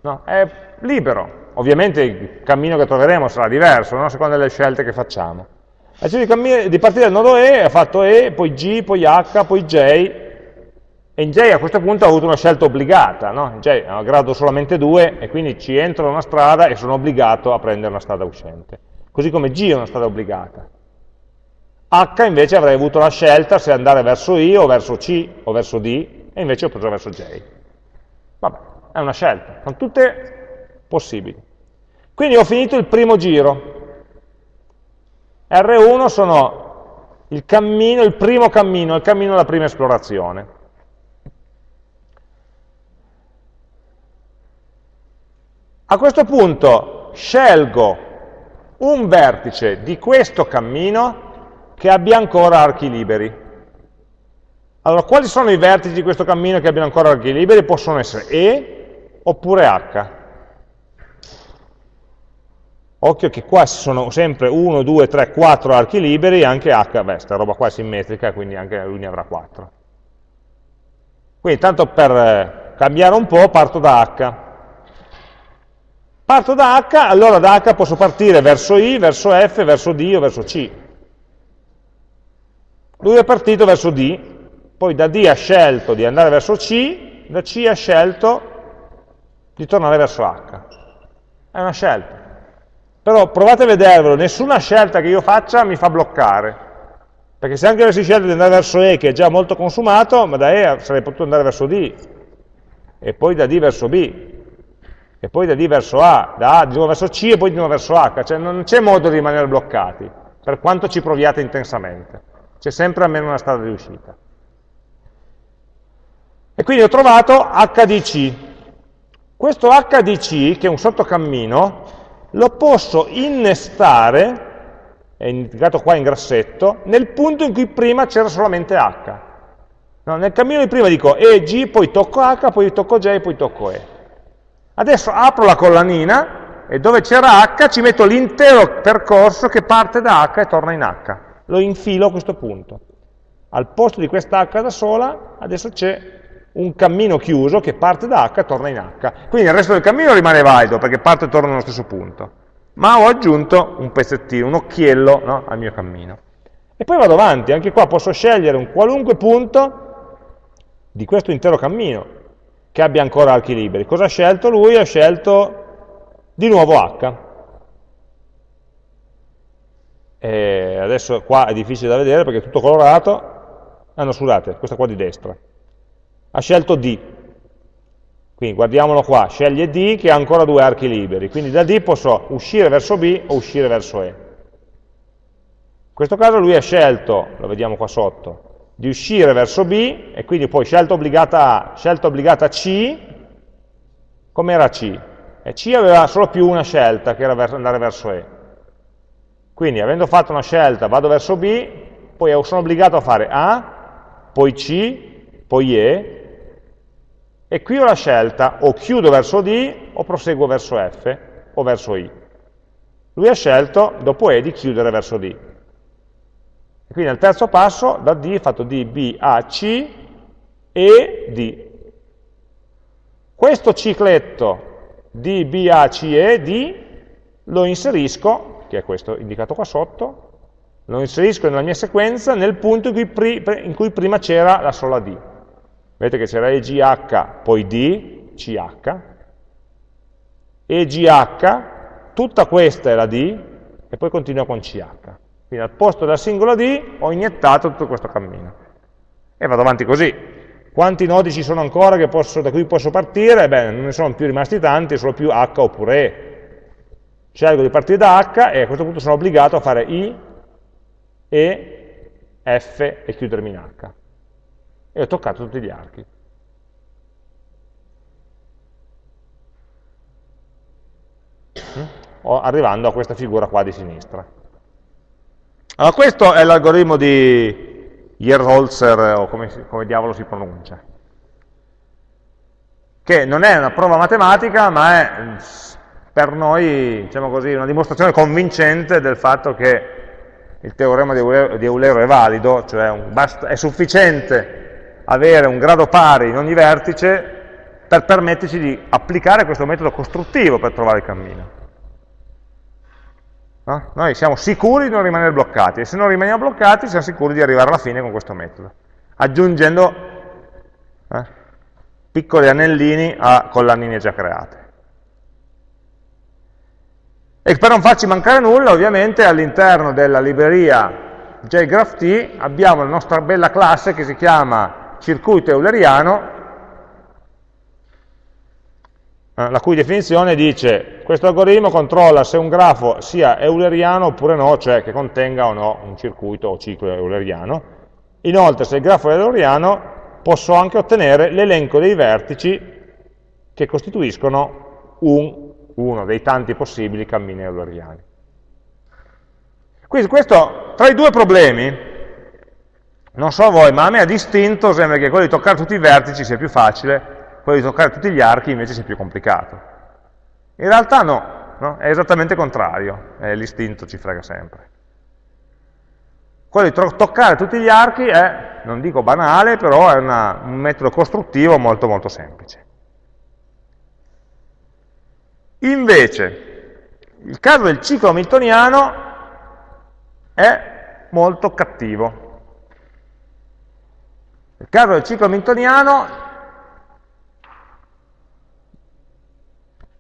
No? È libero, ovviamente il cammino che troveremo sarà diverso, no? a seconda delle scelte che facciamo. Ha deciso di, di partire dal nodo E, ha fatto E, poi G, poi H, poi J, e in J a questo punto ha avuto una scelta obbligata, no? In J ha grado solamente 2 e quindi ci entro una strada e sono obbligato a prendere una strada uscente. Così come G è una strada obbligata. H invece avrei avuto la scelta se andare verso I o verso C o verso D e invece ho preso verso J. Vabbè, è una scelta, sono tutte possibili. Quindi ho finito il primo giro, R1 sono il cammino, il primo cammino, il cammino della prima esplorazione. A questo punto scelgo un vertice di questo cammino che abbia ancora archi liberi. Allora, quali sono i vertici di questo cammino che abbiano ancora archi liberi? Possono essere E oppure H. Occhio che qua ci sono sempre 1, 2, 3, 4 archi liberi, anche H, beh, questa roba qua è simmetrica, quindi anche lui ne avrà 4. Quindi tanto per eh, cambiare un po' parto da H. Parto da H, allora da H posso partire verso I, verso F, verso D o verso C. Lui è partito verso D, poi da D ha scelto di andare verso C, da C ha scelto di tornare verso H. È una scelta. Però provate a vedervelo, nessuna scelta che io faccia mi fa bloccare. Perché se anche avessi scelto di andare verso E, che è già molto consumato, ma da E sarei potuto andare verso D, e poi da D verso B, e poi da D verso A, da A di nuovo verso C e poi di nuovo verso H, cioè non c'è modo di rimanere bloccati, per quanto ci proviate intensamente. C'è sempre almeno una strada di uscita. E quindi ho trovato HDC. Questo HDC, che è un sottocammino, lo posso innestare è indicato qua in grassetto, nel punto in cui prima c'era solamente H. No, nel cammino di prima dico E, G, poi tocco H, poi tocco J, poi tocco E. Adesso apro la collanina e dove c'era H ci metto l'intero percorso che parte da H e torna in H. Lo infilo a questo punto. Al posto di questa H da sola, adesso c'è un cammino chiuso che parte da H e torna in H. Quindi il resto del cammino rimane valido perché parte e torna nello stesso punto. Ma ho aggiunto un pezzettino, un occhiello no, al mio cammino. E poi vado avanti, anche qua posso scegliere un qualunque punto di questo intero cammino che abbia ancora archi liberi. Cosa ha scelto lui? Ha scelto di nuovo H. E adesso qua è difficile da vedere perché è tutto colorato. Ah no, scusate, questa qua di destra. Ha scelto D. Quindi guardiamolo qua, sceglie D che ha ancora due archi liberi. Quindi da D posso uscire verso B o uscire verso E. In questo caso lui ha scelto, lo vediamo qua sotto, di uscire verso B e quindi poi scelta obbligata A, scelta obbligata C, com'era C? E C aveva solo più una scelta, che era andare verso E. Quindi avendo fatto una scelta vado verso B, poi sono obbligato a fare A, poi C, poi E, e qui ho la scelta, o chiudo verso D, o proseguo verso F, o verso I. Lui ha scelto, dopo E, di chiudere verso D. Quindi al terzo passo da D è fatto D, B, A, C e D. Questo cicletto D, B, A, C e D lo inserisco, che è questo indicato qua sotto, lo inserisco nella mia sequenza nel punto in cui, in cui prima c'era la sola D. Vedete che c'era EGH, poi D, CH, EGH, tutta questa è la D, e poi continua con CH. Quindi al posto della singola D ho iniettato tutto questo cammino. E vado avanti così. Quanti nodi ci sono ancora posso, da cui posso partire? Beh, non ne sono più rimasti tanti, solo più H oppure E. Scelgo di partire da H e a questo punto sono obbligato a fare I, E, F e chiudermi in H. E ho toccato tutti gli archi. Mm? arrivando a questa figura qua di sinistra. Allora questo è l'algoritmo di Yerholzer, o come, come diavolo si pronuncia, che non è una prova matematica, ma è per noi, diciamo così, una dimostrazione convincente del fatto che il teorema di Eulero, è valido, cioè è sufficiente avere un grado pari in ogni vertice per permetterci di applicare questo metodo costruttivo per trovare il cammino. No? Noi siamo sicuri di non rimanere bloccati e se non rimaniamo bloccati siamo sicuri di arrivare alla fine con questo metodo, aggiungendo eh, piccoli anellini a collanine già create. E per non farci mancare nulla, ovviamente all'interno della libreria JGraphT abbiamo la nostra bella classe che si chiama circuito euleriano Eh, la cui definizione dice questo algoritmo controlla se un grafo sia euleriano oppure no, cioè che contenga o no un circuito o ciclo euleriano. Inoltre, se il grafo è euleriano, posso anche ottenere l'elenco dei vertici che costituiscono un, uno dei tanti possibili cammini euleriani. Quindi questo, tra i due problemi, non so voi, ma a me ha distinto, sembra che quello di toccare tutti i vertici sia più facile, quello di toccare tutti gli archi invece sia più complicato. In realtà no, no? è esattamente il contrario, l'istinto ci frega sempre. Quello di toccare tutti gli archi è, non dico banale, però è una, un metodo costruttivo molto molto semplice. Invece, il caso del ciclo hamiltoniano è molto cattivo. Il caso del ciclo hamiltoniano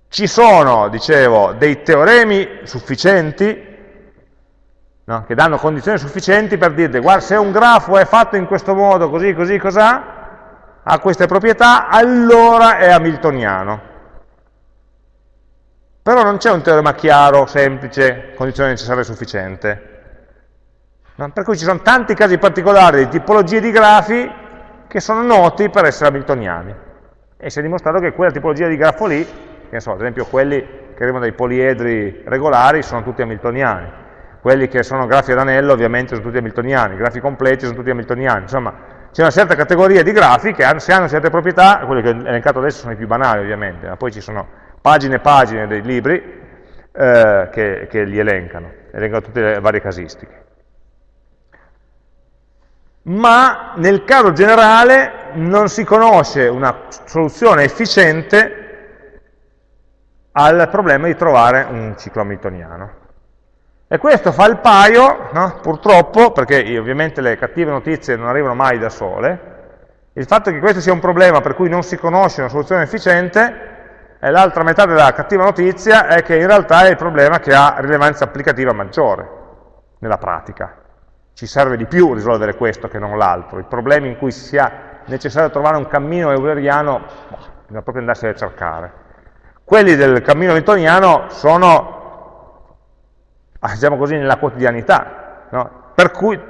Ci sono, dicevo, dei teoremi sufficienti no? che danno condizioni sufficienti per dirti, guarda, se un grafo è fatto in questo modo, così, così, cos'ha, ha queste proprietà, allora è hamiltoniano. Però non c'è un teorema chiaro, semplice, condizione necessaria e sufficiente. No? Per cui ci sono tanti casi particolari di tipologie di grafi che sono noti per essere hamiltoniani. E si è dimostrato che quella tipologia di grafo lì che so, ad esempio quelli che arrivano dai poliedri regolari sono tutti hamiltoniani, quelli che sono grafi ad anello ovviamente sono tutti hamiltoniani, i grafi completi sono tutti hamiltoniani, insomma c'è una certa categoria di grafi che se hanno certe proprietà, quelli che ho elencato adesso sono i più banali ovviamente, ma poi ci sono pagine e pagine dei libri eh, che, che li elencano, elencano tutte le varie casistiche ma nel caso generale non si conosce una soluzione efficiente al problema di trovare un ciclo hamiltoniano. E questo fa il paio, no? purtroppo, perché ovviamente le cattive notizie non arrivano mai da sole, il fatto che questo sia un problema per cui non si conosce una soluzione efficiente, e l'altra metà della cattiva notizia è che in realtà è il problema che ha rilevanza applicativa maggiore nella pratica ci serve di più risolvere questo che non l'altro. I problemi in cui sia necessario trovare un cammino euleriano, bisogna proprio andarsi a cercare. Quelli del cammino newtoniano sono, diciamo così, nella quotidianità, no? per cui,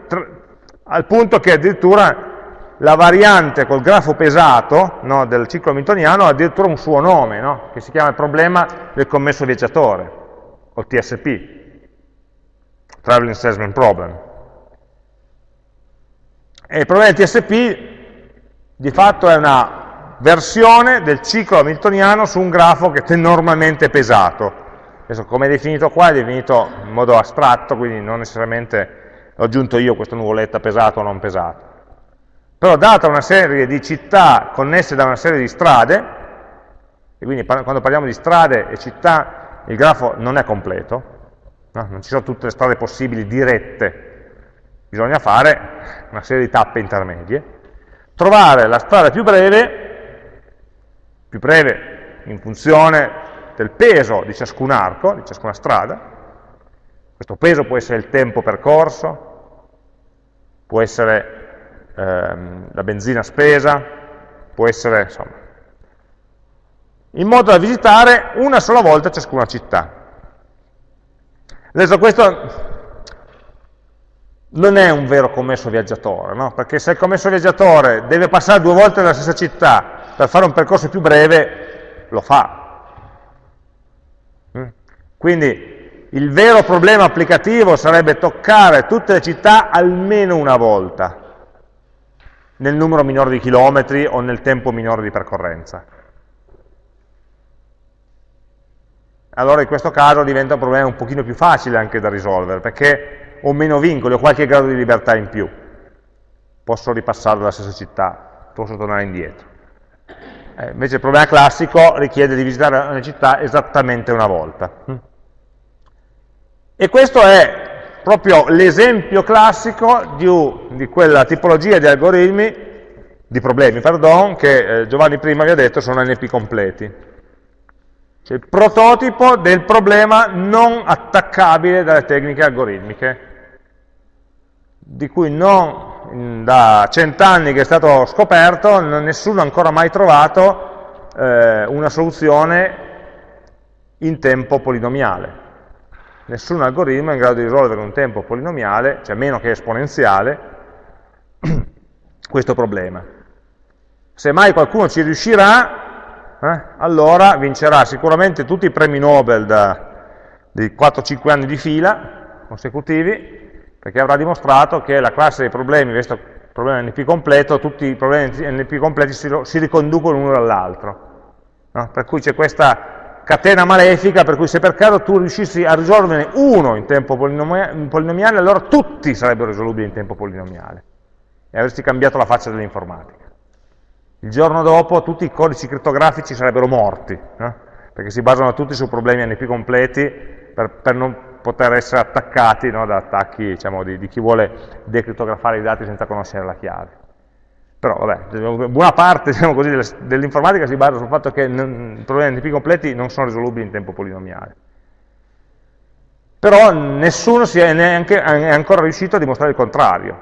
al punto che addirittura la variante col grafo pesato no, del ciclo newtoniano ha addirittura un suo nome, no? che si chiama il problema del commesso viaggiatore, o TSP, Traveling Salesman Problem. E il problema del TSP di fatto è una versione del ciclo hamiltoniano su un grafo che è normalmente pesato. Adesso come è definito qua è definito in modo astratto, quindi non necessariamente ho aggiunto io questa nuvoletta pesato o non pesato. Però data una serie di città connesse da una serie di strade, e quindi quando parliamo di strade e città il grafo non è completo, no? non ci sono tutte le strade possibili dirette bisogna fare una serie di tappe intermedie, trovare la strada più breve, più breve in funzione del peso di ciascun arco, di ciascuna strada, questo peso può essere il tempo percorso, può essere ehm, la benzina spesa, può essere, insomma, in modo da visitare una sola volta ciascuna città. Adesso questo non è un vero commesso viaggiatore, no? perché se il commesso viaggiatore deve passare due volte nella stessa città per fare un percorso più breve, lo fa. Mm? Quindi il vero problema applicativo sarebbe toccare tutte le città almeno una volta, nel numero minore di chilometri o nel tempo minore di percorrenza. Allora in questo caso diventa un problema un pochino più facile anche da risolvere, perché ho meno vincoli, ho qualche grado di libertà in più. Posso ripassare dalla stessa città, posso tornare indietro. Eh, invece il problema classico richiede di visitare una città esattamente una volta. E questo è proprio l'esempio classico di, di, quella tipologia di algoritmi, di problemi, pardon, che eh, Giovanni prima vi ha detto sono NP completi. Cioè il prototipo del problema non attaccabile dalle tecniche algoritmiche di cui non da cent'anni che è stato scoperto, nessuno ha ancora mai trovato eh, una soluzione in tempo polinomiale. Nessun algoritmo è in grado di risolvere un tempo polinomiale, cioè meno che esponenziale, questo problema. Se mai qualcuno ci riuscirà, eh, allora vincerà sicuramente tutti i premi Nobel da, di 4-5 anni di fila consecutivi, perché avrà dimostrato che la classe dei problemi, questo problema NP completo, tutti i problemi NP completi si, si riconducono l'uno dall'altro. No? Per cui c'è questa catena malefica, per cui se per caso tu riuscissi a risolverne uno in tempo polinomiale, allora tutti sarebbero risolubili in tempo polinomiale e avresti cambiato la faccia dell'informatica. Il giorno dopo tutti i codici crittografici sarebbero morti, no? perché si basano tutti su problemi NP completi per, per non poter essere attaccati no, da attacchi diciamo, di, di, chi vuole decrittografare i dati senza conoscere la chiave. Però vabbè, buona parte diciamo dell'informatica si basa sul fatto che i problemi NP completi non sono risolubili in tempo polinomiale. Però nessuno è, neanche, è ancora riuscito a dimostrare il contrario.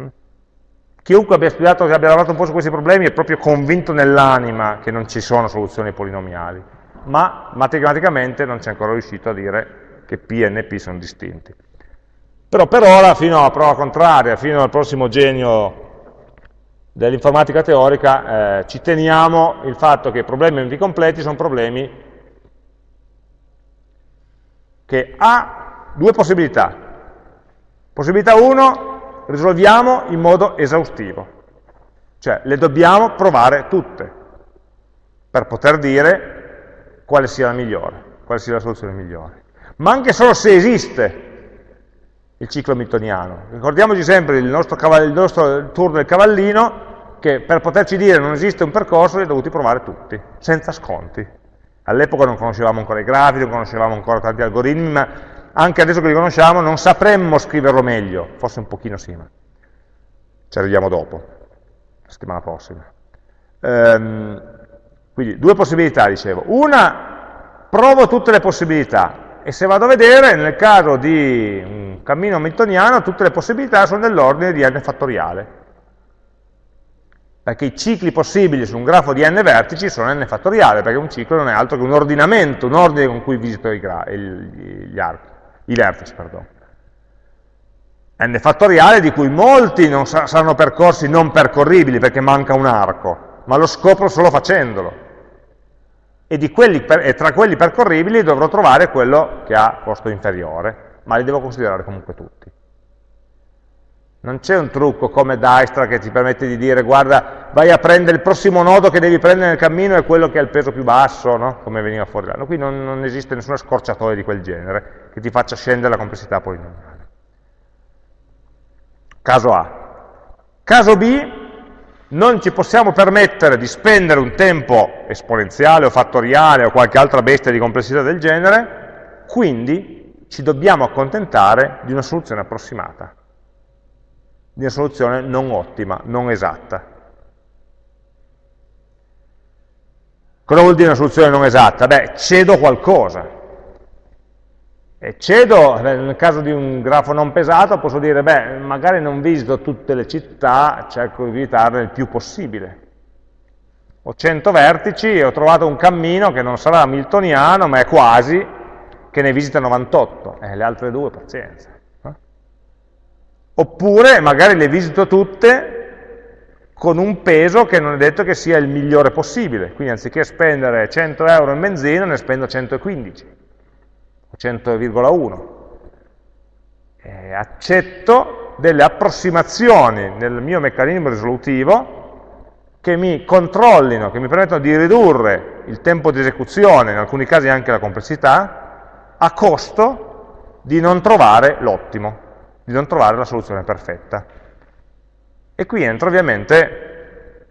Mm? Chiunque abbia studiato, che abbia lavorato un po' su questi problemi è proprio convinto nell'anima che non ci sono soluzioni polinomiali, ma matematicamente non c'è ancora riuscito a dire che P e NP sono distinti. Però per ora, fino alla prova contraria, fino al prossimo genio dell'informatica teorica, eh, ci teniamo il fatto che i problemi NP completi sono problemi che ha due possibilità. Possibilità 1, risolviamo in modo esaustivo. Cioè, le dobbiamo provare tutte per poter dire quale sia la migliore, quale sia la soluzione migliore. Ma anche solo se esiste il ciclo miltoniano. Ricordiamoci sempre il nostro, il nostro tour del cavallino, che per poterci dire non esiste un percorso li ha dovuti provare tutti, senza sconti. All'epoca non conoscevamo ancora i grafici, non conoscevamo ancora tanti algoritmi, ma anche adesso che li conosciamo non sapremmo scriverlo meglio, forse un pochino sì, ma ci arriviamo dopo, la settimana prossima. Ehm, quindi due possibilità, dicevo. Una, provo tutte le possibilità, e se vado a vedere, nel caso di un cammino hamiltoniano, tutte le possibilità sono dell'ordine di n fattoriale perché i cicli possibili su un grafo di n vertici sono n fattoriale, perché un ciclo non è altro che un ordinamento, un ordine con cui visito i, gli archi, i vertici. Pardon. n fattoriale di cui molti non saranno percorsi non percorribili perché manca un arco, ma lo scopro solo facendolo. E, quelli, e tra quelli percorribili dovrò trovare quello che ha costo inferiore, ma li devo considerare comunque tutti. Non c'è un trucco come Dijkstra che ti permette di dire guarda, vai a prendere il prossimo nodo che devi prendere nel cammino è quello che ha il peso più basso, no? come veniva fuori là. No, qui non, non esiste nessuna scorciatoia di quel genere che ti faccia scendere la complessità polinomiale. Caso A. Caso B, non ci possiamo permettere di spendere un tempo esponenziale o fattoriale o qualche altra bestia di complessità del genere, quindi ci dobbiamo accontentare di una soluzione approssimata di una soluzione non ottima, non esatta. Cosa vuol dire una soluzione non esatta? Beh, cedo qualcosa. Cedo, nel caso di un grafo non pesato, posso dire, beh, magari non visito tutte le città, cerco di visitarle il più possibile. Ho 100 vertici e ho trovato un cammino che non sarà miltoniano, ma è quasi, che ne visita 98. Eh, le altre due, pazienza. Oppure magari le visito tutte con un peso che non è detto che sia il migliore possibile, quindi anziché spendere 100 euro in benzina ne spendo 115 o 100,1. Eh, accetto delle approssimazioni nel mio meccanismo risolutivo che mi controllino, che mi permettono di ridurre il tempo di esecuzione, in alcuni casi anche la complessità, a costo di non trovare l'ottimo di non trovare la soluzione perfetta. E qui entra ovviamente,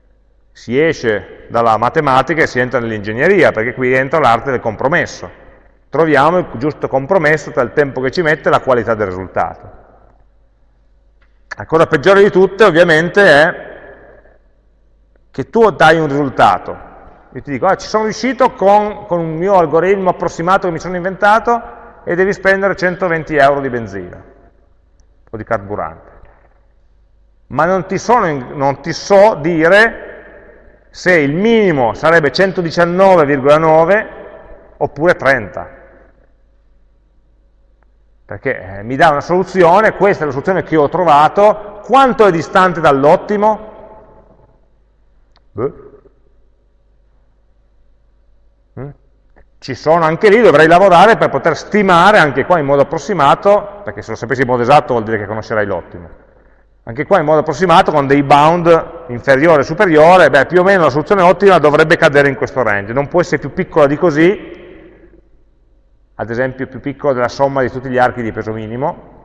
si esce dalla matematica e si entra nell'ingegneria, perché qui entra l'arte del compromesso. Troviamo il giusto compromesso tra il tempo che ci mette e la qualità del risultato. La cosa peggiore di tutte ovviamente è che tu dai un risultato. Io ti dico, ah, ci sono riuscito con, con un mio algoritmo approssimato che mi sono inventato e devi spendere 120 euro di benzina o di carburante. Ma non ti, sono, non ti so dire se il minimo sarebbe 119,9 oppure 30. Perché eh, mi dà una soluzione, questa è la soluzione che ho trovato, quanto è distante dall'ottimo? Beh. ci sono anche lì, dovrei lavorare per poter stimare anche qua in modo approssimato, perché se lo sapessi in modo esatto vuol dire che conoscerai l'ottimo, anche qua in modo approssimato con dei bound inferiore e superiore, beh più o meno la soluzione ottima dovrebbe cadere in questo range, non può essere più piccola di così, ad esempio più piccola della somma di tutti gli archi di peso minimo,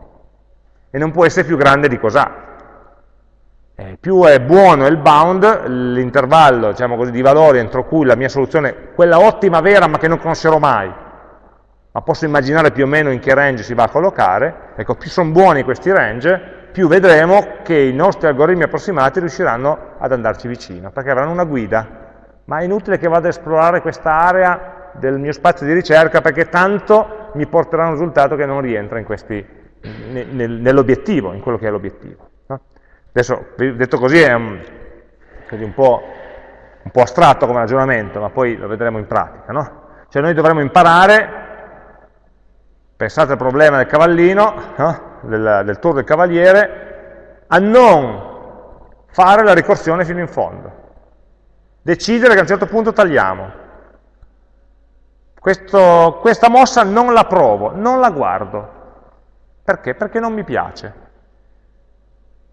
e non può essere più grande di cos'ha, eh, più è buono il bound, l'intervallo diciamo di valori entro cui la mia soluzione, quella ottima vera ma che non conoscerò mai, ma posso immaginare più o meno in che range si va a collocare, ecco, più sono buoni questi range, più vedremo che i nostri algoritmi approssimati riusciranno ad andarci vicino, perché avranno una guida, ma è inutile che vada a esplorare questa area del mio spazio di ricerca, perché tanto mi porterà a un risultato che non rientra nell'obiettivo, in quello che è l'obiettivo. Adesso, detto così, è un, un, po', un, po', astratto come ragionamento, ma poi lo vedremo in pratica. No? Cioè noi dovremmo imparare, pensate al problema del cavallino, no? del, del tour del cavaliere, a non fare la ricorsione fino in fondo. Decidere che a un certo punto tagliamo. Questo, questa mossa non la provo, non la guardo. Perché? Perché non mi piace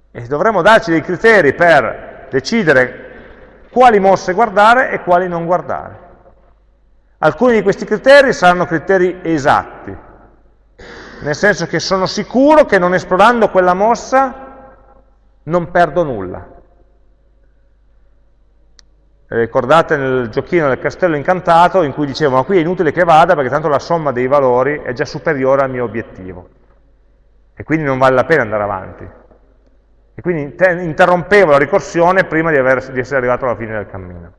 E dovremmo darci dei criteri per decidere quali mosse guardare e quali non guardare. Alcuni di questi criteri saranno criteri esatti, nel senso che sono sicuro che non esplorando quella mossa non perdo nulla. Ricordate nel giochino del castello incantato in cui dicevo ma qui è inutile che vada perché tanto la somma dei valori è già superiore al mio obiettivo e quindi non vale la pena andare avanti. E quindi interrompevo la ricorsione prima di, aver, di essere arrivato alla fine del cammino.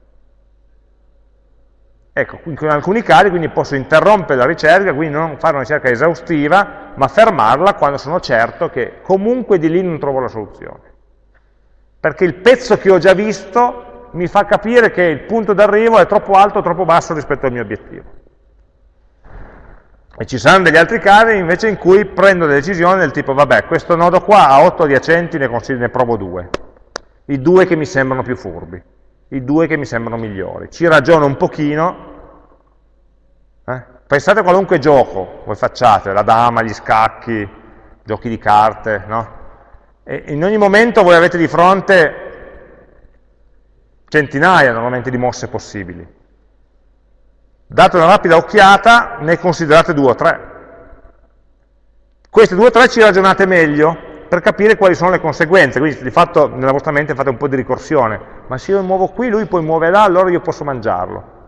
Ecco, in alcuni casi quindi posso interrompere la ricerca, quindi non fare una ricerca esaustiva, ma fermarla quando sono certo che comunque di lì non trovo la soluzione. Perché il pezzo che ho già visto mi fa capire che il punto d'arrivo è troppo alto o troppo basso rispetto al mio obiettivo. E ci saranno degli altri casi invece in cui prendo delle decisioni del tipo, vabbè, questo nodo qua ha 8 adiacenti, ne, ne provo due. I due che mi sembrano più furbi, i due che mi sembrano migliori. Ci ragiono un pochino. Eh? Pensate a qualunque gioco voi facciate, la dama, gli scacchi, giochi di carte, no? E in ogni momento voi avete di fronte centinaia normalmente di mosse possibili. Date una rapida occhiata, ne considerate due o tre. Queste due o tre ci ragionate meglio per capire quali sono le conseguenze, quindi di fatto nella vostra mente fate un po' di ricorsione, ma se io muovo qui, lui poi muove là, allora io posso mangiarlo.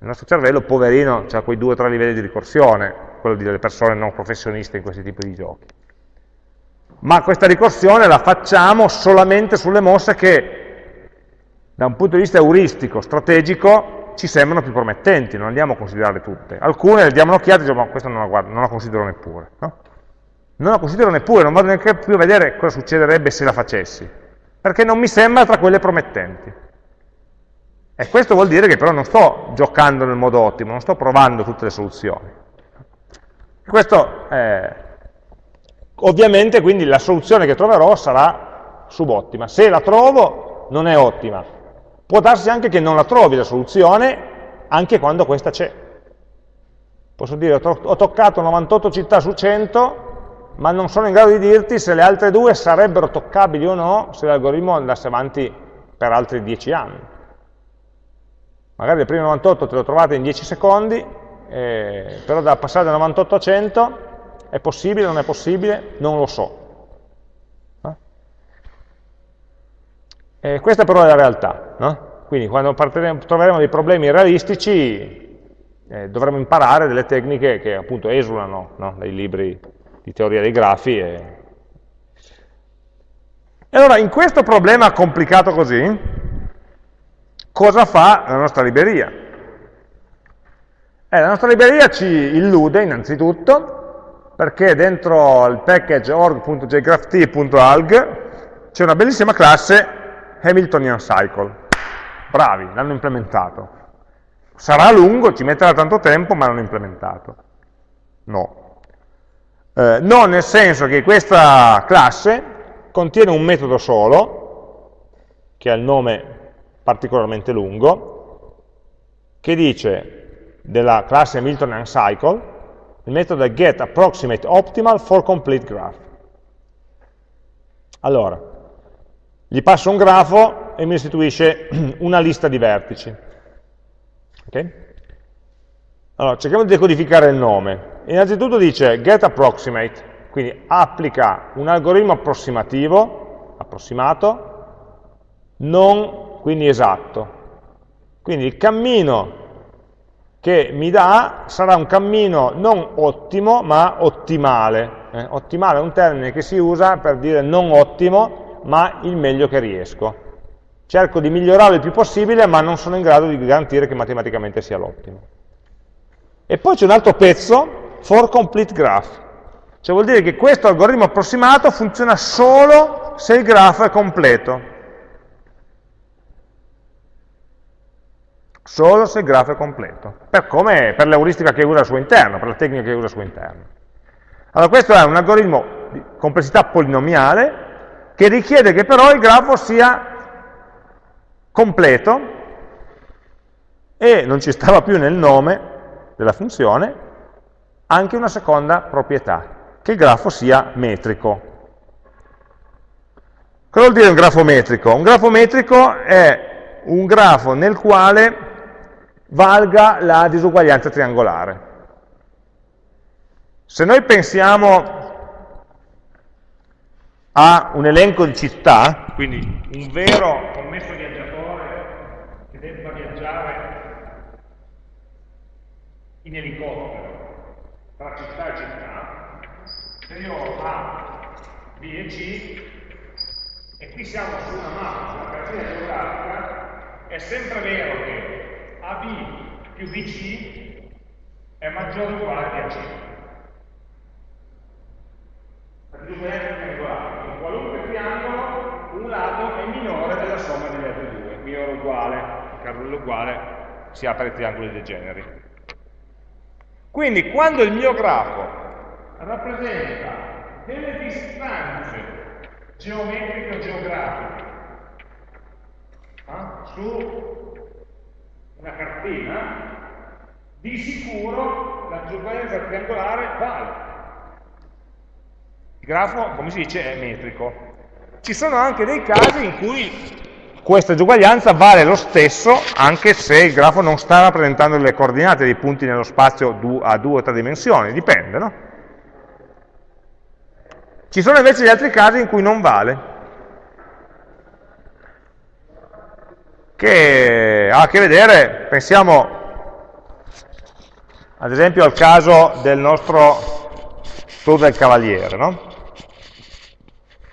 Il nostro cervello, poverino, ha quei due o tre livelli di ricorsione, quello delle persone non professioniste in questi tipi di giochi. Ma questa ricorsione la facciamo solamente sulle mosse che da un punto di vista euristico, strategico, ci sembrano più promettenti, non andiamo a considerarle tutte. Alcune le diamo un'occhiata e diciamo, ma questa non la, guardo, non la considero neppure. No? Non la considero neppure, non vado neanche più a vedere cosa succederebbe se la facessi, perché non mi sembra tra quelle promettenti. E questo vuol dire che però non sto giocando nel modo ottimo, non sto provando tutte le soluzioni. questo, eh, ovviamente, quindi la soluzione che troverò sarà subottima. Se la trovo, non è ottima, Può darsi anche che non la trovi la soluzione, anche quando questa c'è. Posso dire, ho toccato 98 città su 100, ma non sono in grado di dirti se le altre due sarebbero toccabili o no se l'algoritmo andasse avanti per altri 10 anni. Magari le prime 98 te le ho trovate in 10 secondi, eh, però da passare da 98 a 100 è possibile, o non è possibile, non lo so. Eh, questa però è la realtà, no? quindi quando troveremo dei problemi realistici eh, dovremo imparare delle tecniche che appunto esulano no? dai libri di teoria dei grafi. E... e allora in questo problema complicato così, cosa fa la nostra libreria? Eh, la nostra libreria ci illude innanzitutto perché dentro il package org.jgrapht.alg c'è una bellissima classe Hamiltonian Cycle. Bravi, l'hanno implementato. Sarà lungo, ci metterà tanto tempo, ma l'hanno implementato. No. Eh, no, nel senso che questa classe contiene un metodo solo, che ha il nome particolarmente lungo, che dice della classe Hamiltonian Cycle, il metodo è getApproximateOptimal for complete graph. Allora, gli passo un grafo e mi restituisce una lista di vertici. Okay? Allora, cerchiamo di decodificare il nome. Innanzitutto dice getApproximate, quindi applica un algoritmo approssimativo, approssimato, non quindi esatto. Quindi il cammino che mi dà sarà un cammino non ottimo, ma ottimale. Eh, ottimale è un termine che si usa per dire non ottimo, ma il meglio che riesco. Cerco di migliorare il più possibile, ma non sono in grado di garantire che matematicamente sia l'ottimo. E poi c'è un altro pezzo, for complete graph. Cioè vuol dire che questo algoritmo approssimato funziona solo se il grafo è completo. Solo se il grafo è completo. Per, come, per l'euristica che usa al suo interno, per la tecnica che usa al suo interno. Allora questo è un algoritmo di complessità polinomiale che richiede che però il grafo sia completo e non ci stava più nel nome della funzione anche una seconda proprietà, che il grafo sia metrico. Cosa vuol dire un grafo metrico? Un grafo metrico è un grafo nel quale valga la disuguaglianza triangolare. Se noi pensiamo a un elenco di città, quindi un vero commesso viaggiatore che debba viaggiare in elicottero tra città e città, se io ho A, B e C, e qui siamo su una mappa, una cartina geografica, è sempre vero che AB più BC è maggiore o uguale a C. Disuguaglianza triangolare. In qualunque triangolo un lato è minore della somma degli altri due, minore o uguale, il caso dell'uguale si apre i triangoli degeneri. Quindi quando il mio grafo rappresenta delle distanze geometriche o geografiche eh? su una cartina, di sicuro la disuguaglianza triangolare vale. Grafo, come si dice, è metrico. Ci sono anche dei casi in cui questa disuguaglianza vale lo stesso anche se il grafo non sta rappresentando le coordinate dei punti nello spazio a due o tre dimensioni, dipende, no? Ci sono invece gli altri casi in cui non vale, che ha a che vedere, pensiamo ad esempio al caso del nostro tour del cavaliere, no?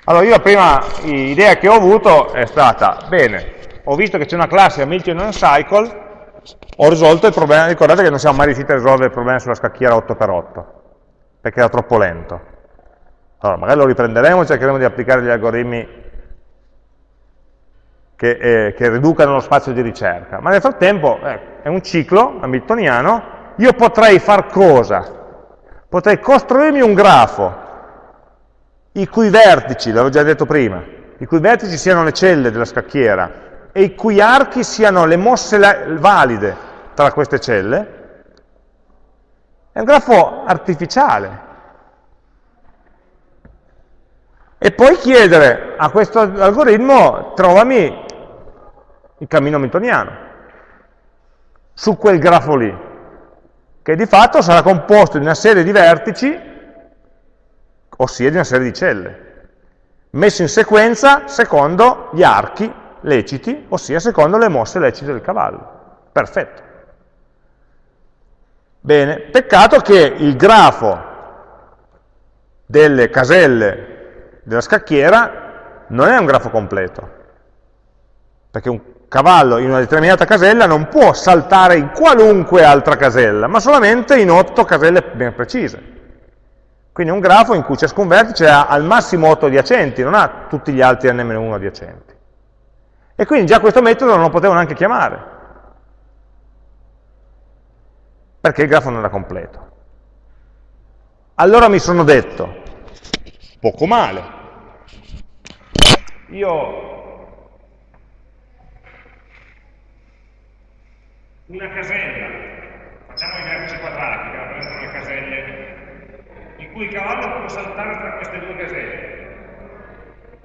Allora io la prima idea che ho avuto è stata, bene, ho visto che c'è una classe Hamiltonian Cycle, ho risolto il problema, ricordate che non siamo mai riusciti a risolvere il problema sulla scacchiera 8x8, perché era troppo lento. Allora, magari lo riprenderemo cercheremo di applicare gli algoritmi che, eh, che riducano lo spazio di ricerca. Ma nel frattempo eh, è un ciclo hamiltoniano, io potrei far cosa? Potrei costruirmi un grafo i cui vertici, l'avevo già detto prima, i cui vertici siano le celle della scacchiera e i cui archi siano le mosse valide tra queste celle, è un grafo artificiale, e poi chiedere a questo algoritmo trovami il cammino hamiltoniano su quel grafo lì, che di fatto sarà composto di una serie di vertici, ossia di una serie di celle, messo in sequenza secondo gli archi leciti, ossia secondo le mosse lecite del cavallo. Perfetto. Bene, peccato che il grafo delle caselle della scacchiera non è un grafo completo, perché un cavallo in una determinata casella non può saltare in qualunque altra casella, ma solamente in otto caselle ben precise. Quindi è un grafo in cui ciascun vertice ha al massimo 8 adiacenti, non ha tutti gli altri n-1 adiacenti. E quindi già questo metodo non lo potevo neanche chiamare, perché il grafo non era completo. Allora mi sono detto, poco male, io una casella, facciamo i vertici quadrati che rappresentano cui il cavallo può saltare tra queste due caselle.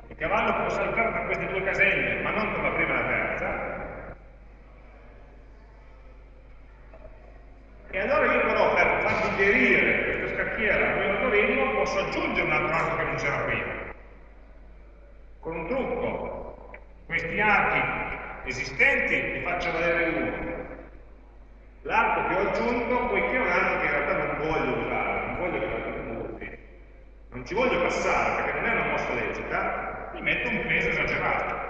Il cavallo può saltare tra queste due caselle, ma non tra la prima e la terza. E allora io però per far digerire questa scacchiera al mio algoritmo posso aggiungere un altro arco che non c'era prima con un trucco, questi archi esistenti li faccio valere uno. L'arco che ho aggiunto, poiché è un arco che in realtà non voglio usare, non voglio usare molti, non ci voglio passare perché non è una mossa lecita, gli metto un peso esagerato.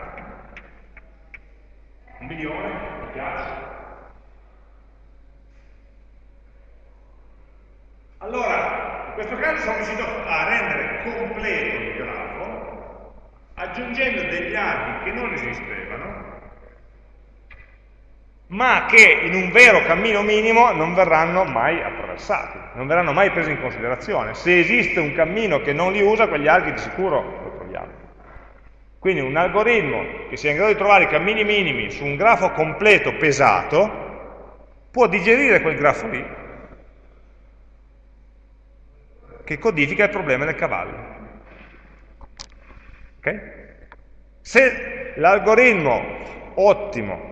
Un milione, mi piace. Allora, in questo caso sono riuscito a rendere completo il grafo aggiungendo degli archi che non esistevano, ma che in un vero cammino minimo non verranno mai attraversati, non verranno mai presi in considerazione. Se esiste un cammino che non li usa, quegli archi di sicuro lo troviamo. Quindi un algoritmo che sia in grado di trovare i cammini minimi su un grafo completo pesato, può digerire quel grafo lì, che codifica il problema del cavallo. Okay? Se l'algoritmo ottimo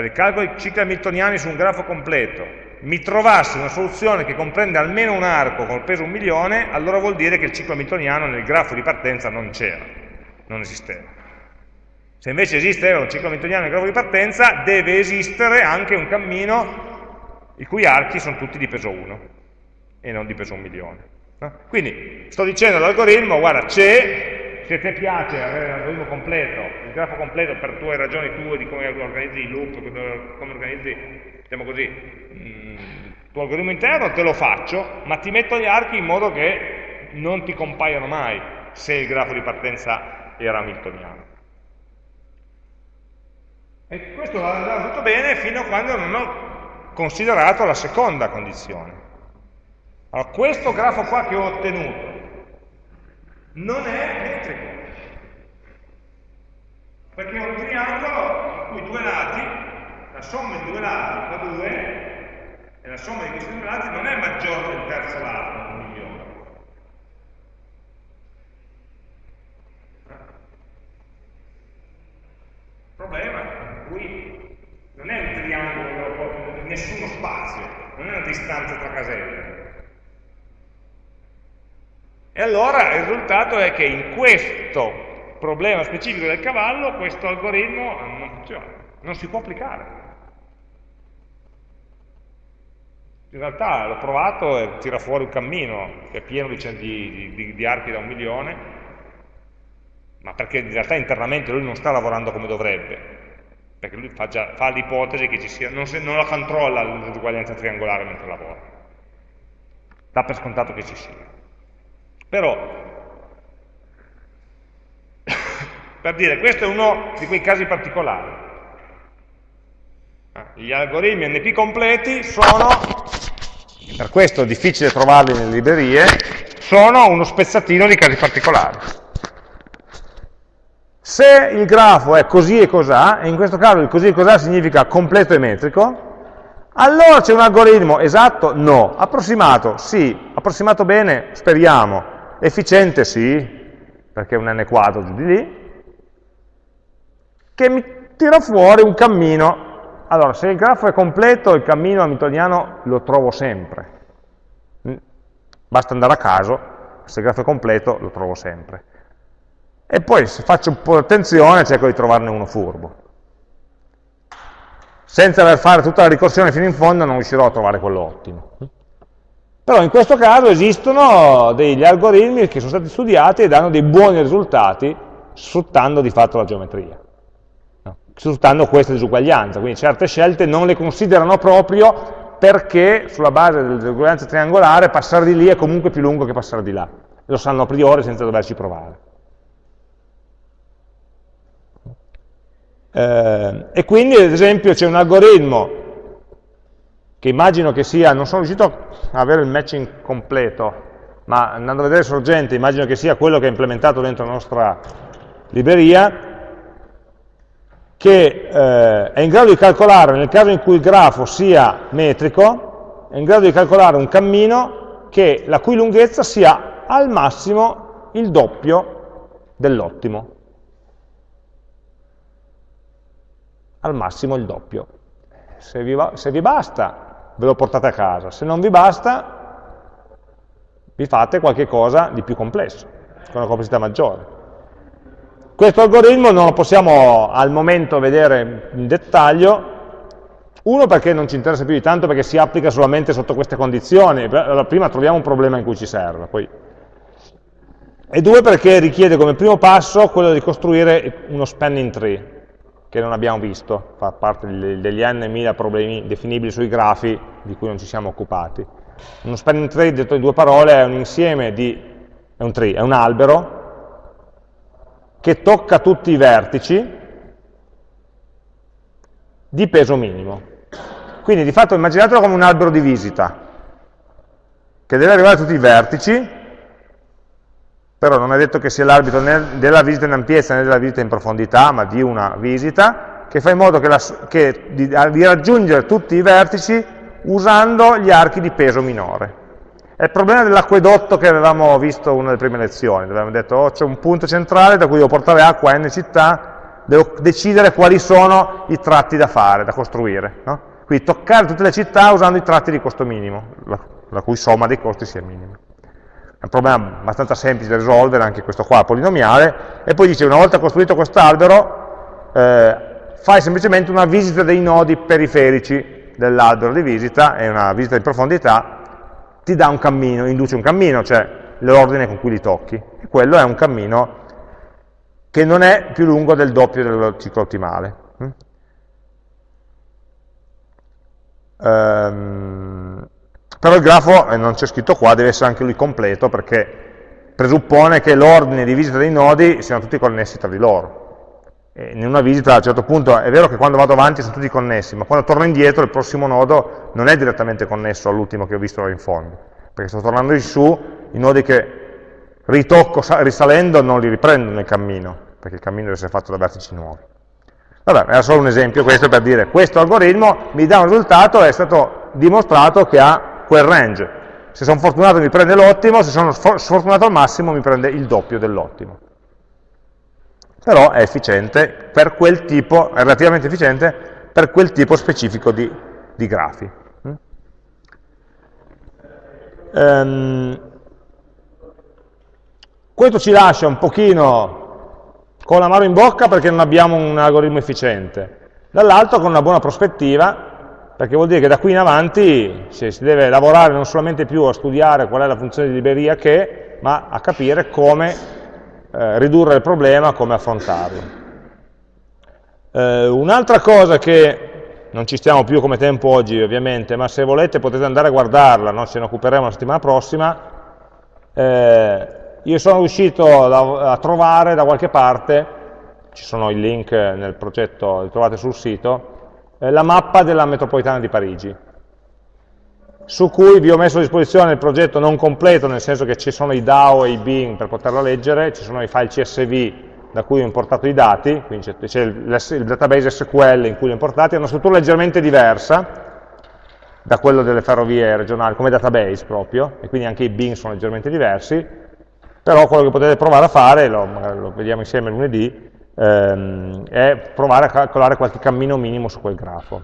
per di cicli hamiltoniani su un grafo completo mi trovasse una soluzione che comprende almeno un arco col peso un milione, allora vuol dire che il ciclo hamiltoniano nel grafo di partenza non c'era, non esisteva. Se invece esiste un ciclo hamiltoniano nel grafo di partenza, deve esistere anche un cammino i cui archi sono tutti di peso 1 e non di peso un milione. No? Quindi sto dicendo all'algoritmo, guarda, c'è, se ti piace avere l'algoritmo completo, il grafo completo per tue ragioni tue di come organizzi i loop, come organizzi, diciamo così, mm, il tuo algoritmo interno, te lo faccio, ma ti metto gli archi in modo che non ti compaiano mai se il grafo di partenza era hamiltoniano. E questo va andato tutto bene fino a quando non ho considerato la seconda condizione. Allora, questo grafo qua che ho ottenuto non è metrico, perché è un triangolo in cui due lati, la somma di due lati fa 2, e la somma di questi due lati non è maggiore del terzo lato, un milione. Il problema è qui non è un triangolo, nessuno spazio, non è una distanza tra caselle, e allora il risultato è che in questo problema specifico del cavallo questo algoritmo non funziona, non si può applicare. In realtà l'ho provato e tira fuori un cammino che è pieno di, di, di archi da un milione, ma perché in realtà internamente lui non sta lavorando come dovrebbe, perché lui fa, fa l'ipotesi che ci sia, non, se, non la controlla l'uguaglianza triangolare mentre lavora, dà per scontato che ci sia. Però, per dire, questo è uno di quei casi particolari. Ah, gli algoritmi NP completi sono, per questo è difficile trovarli nelle librerie, sono uno spezzatino di casi particolari. Se il grafo è così e cos'ha, e in questo caso il così e cos'ha significa completo e metrico, allora c'è un algoritmo esatto? No. Approssimato? Sì. Approssimato bene? Speriamo. Efficiente sì, perché è un n quadro giù di lì, che mi tira fuori un cammino. Allora, se il grafo è completo, il cammino hamiltoniano lo trovo sempre. Mm. Basta andare a caso, se il grafo è completo lo trovo sempre. E poi se faccio un po' di attenzione cerco di trovarne uno furbo. Senza aver fare tutta la ricorsione fino in fondo non riuscirò a trovare quello ottimo. Però in questo caso esistono degli algoritmi che sono stati studiati e danno dei buoni risultati sfruttando di fatto la geometria, no? sfruttando questa disuguaglianza, quindi certe scelte non le considerano proprio perché sulla base dell'uguaglianza triangolare passare di lì è comunque più lungo che passare di là, lo sanno a priori senza doverci provare. Eh, e quindi ad esempio c'è un algoritmo che immagino che sia, non sono riuscito a avere il matching completo, ma andando a vedere sorgente immagino che sia quello che è implementato dentro la nostra libreria, che eh, è in grado di calcolare, nel caso in cui il grafo sia metrico, è in grado di calcolare un cammino che, la cui lunghezza sia al massimo il doppio dell'ottimo. Al massimo il doppio. Se vi, se vi basta, ve lo portate a casa. Se non vi basta, vi fate qualche cosa di più complesso, con una complessità maggiore. Questo algoritmo non lo possiamo al momento vedere in dettaglio, uno perché non ci interessa più di tanto, perché si applica solamente sotto queste condizioni, allora prima troviamo un problema in cui ci serve, poi. e due perché richiede come primo passo quello di costruire uno spanning tree, che non abbiamo visto, fa parte degli n problemi definibili sui grafi di cui non ci siamo occupati. Uno spanning tree, detto in due parole, è un insieme di, è un tree, è un albero che tocca tutti i vertici di peso minimo. Quindi di fatto immaginatelo come un albero di visita, che deve arrivare a tutti i vertici, però non è detto che sia l'arbitro della visita in ampiezza né della visita in profondità, ma di una visita, che fa in modo che la, che, di, di raggiungere tutti i vertici usando gli archi di peso minore. È il problema dell'acquedotto che avevamo visto in una delle prime lezioni, dove avevamo detto oh, c'è un punto centrale da cui devo portare acqua a n città, devo decidere quali sono i tratti da fare, da costruire. No? Quindi toccare tutte le città usando i tratti di costo minimo, la, la cui somma dei costi sia minima. È un problema abbastanza semplice da risolvere, anche questo qua, polinomiale, e poi dice una volta costruito quest'albero, eh, fai semplicemente una visita dei nodi periferici dell'albero di visita, e una visita in profondità, ti dà un cammino, induce un cammino, cioè l'ordine con cui li tocchi. E quello è un cammino che non è più lungo del doppio del ciclo ottimale. Um, però il grafo, eh, non c'è scritto qua, deve essere anche lui completo perché presuppone che l'ordine di visita dei nodi siano tutti connessi tra di loro. E in una visita a un certo punto è vero che quando vado avanti sono tutti connessi, ma quando torno indietro il prossimo nodo non è direttamente connesso all'ultimo che ho visto là in fondo, perché sto tornando in su, i nodi che ritocco risalendo non li riprendo nel cammino, perché il cammino deve essere fatto da vertici nuovi. Vabbè, era solo un esempio questo per dire, questo algoritmo mi dà un risultato, è stato dimostrato che ha quel range. Se sono fortunato mi prende l'ottimo, se sono sfortunato al massimo mi prende il doppio dell'ottimo però è efficiente per quel tipo, è relativamente efficiente per quel tipo specifico di, di grafi. Um, questo ci lascia un pochino con la mano in bocca perché non abbiamo un algoritmo efficiente, dall'altro con una buona prospettiva, perché vuol dire che da qui in avanti si deve lavorare non solamente più a studiare qual è la funzione di libreria che, ma a capire come eh, ridurre il problema, come affrontarlo. Eh, Un'altra cosa che non ci stiamo più come tempo oggi ovviamente, ma se volete potete andare a guardarla, no? ce ne occuperemo la settimana prossima, eh, io sono riuscito a, a trovare da qualche parte, ci sono i link nel progetto, li trovate sul sito, eh, la mappa della metropolitana di Parigi su cui vi ho messo a disposizione il progetto non completo, nel senso che ci sono i DAO e i Bing per poterlo leggere, ci sono i file CSV da cui ho importato i dati, quindi c'è il, il database SQL in cui li ho importati, è una struttura leggermente diversa da quello delle ferrovie regionali, come database proprio, e quindi anche i Bing sono leggermente diversi, però quello che potete provare a fare, lo, lo vediamo insieme lunedì, ehm, è provare a calcolare qualche cammino minimo su quel grafo.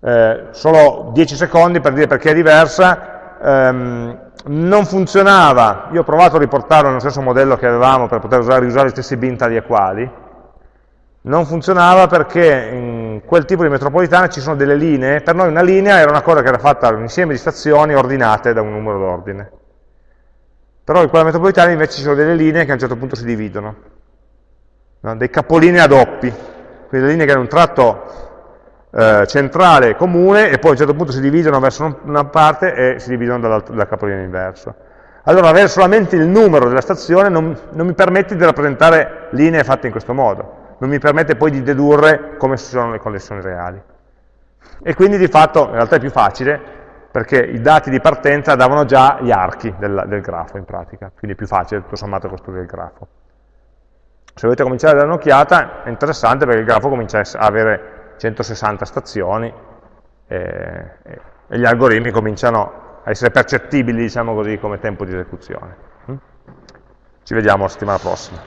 Eh, solo 10 secondi per dire perché è diversa, ehm, non funzionava, io ho provato a riportarlo nello stesso modello che avevamo per poter usare, riusare gli stessi bin tali e quali, non funzionava perché in quel tipo di metropolitana ci sono delle linee, per noi una linea era una cosa che era fatta da un insieme di stazioni ordinate da un numero d'ordine. Però in quella metropolitana invece ci sono delle linee che a un certo punto si dividono, no? dei capolinei a doppi, quindi linee che hanno un tratto eh, centrale comune e poi a un certo punto si dividono verso una parte e si dividono dal, dal capolinea inverso. Allora avere solamente il numero della stazione non, non mi permette di rappresentare linee fatte in questo modo, non mi permette poi di dedurre come sono le connessioni reali. E quindi di fatto in realtà è più facile perché i dati di partenza davano già gli archi del, del grafo in pratica, quindi è più facile tutto sommato costruire il grafo. Se volete cominciare a dare un'occhiata è interessante perché il grafo comincia a avere 160 stazioni e, e gli algoritmi cominciano a essere percettibili, diciamo così, come tempo di esecuzione. Mm? Ci vediamo la settimana prossima.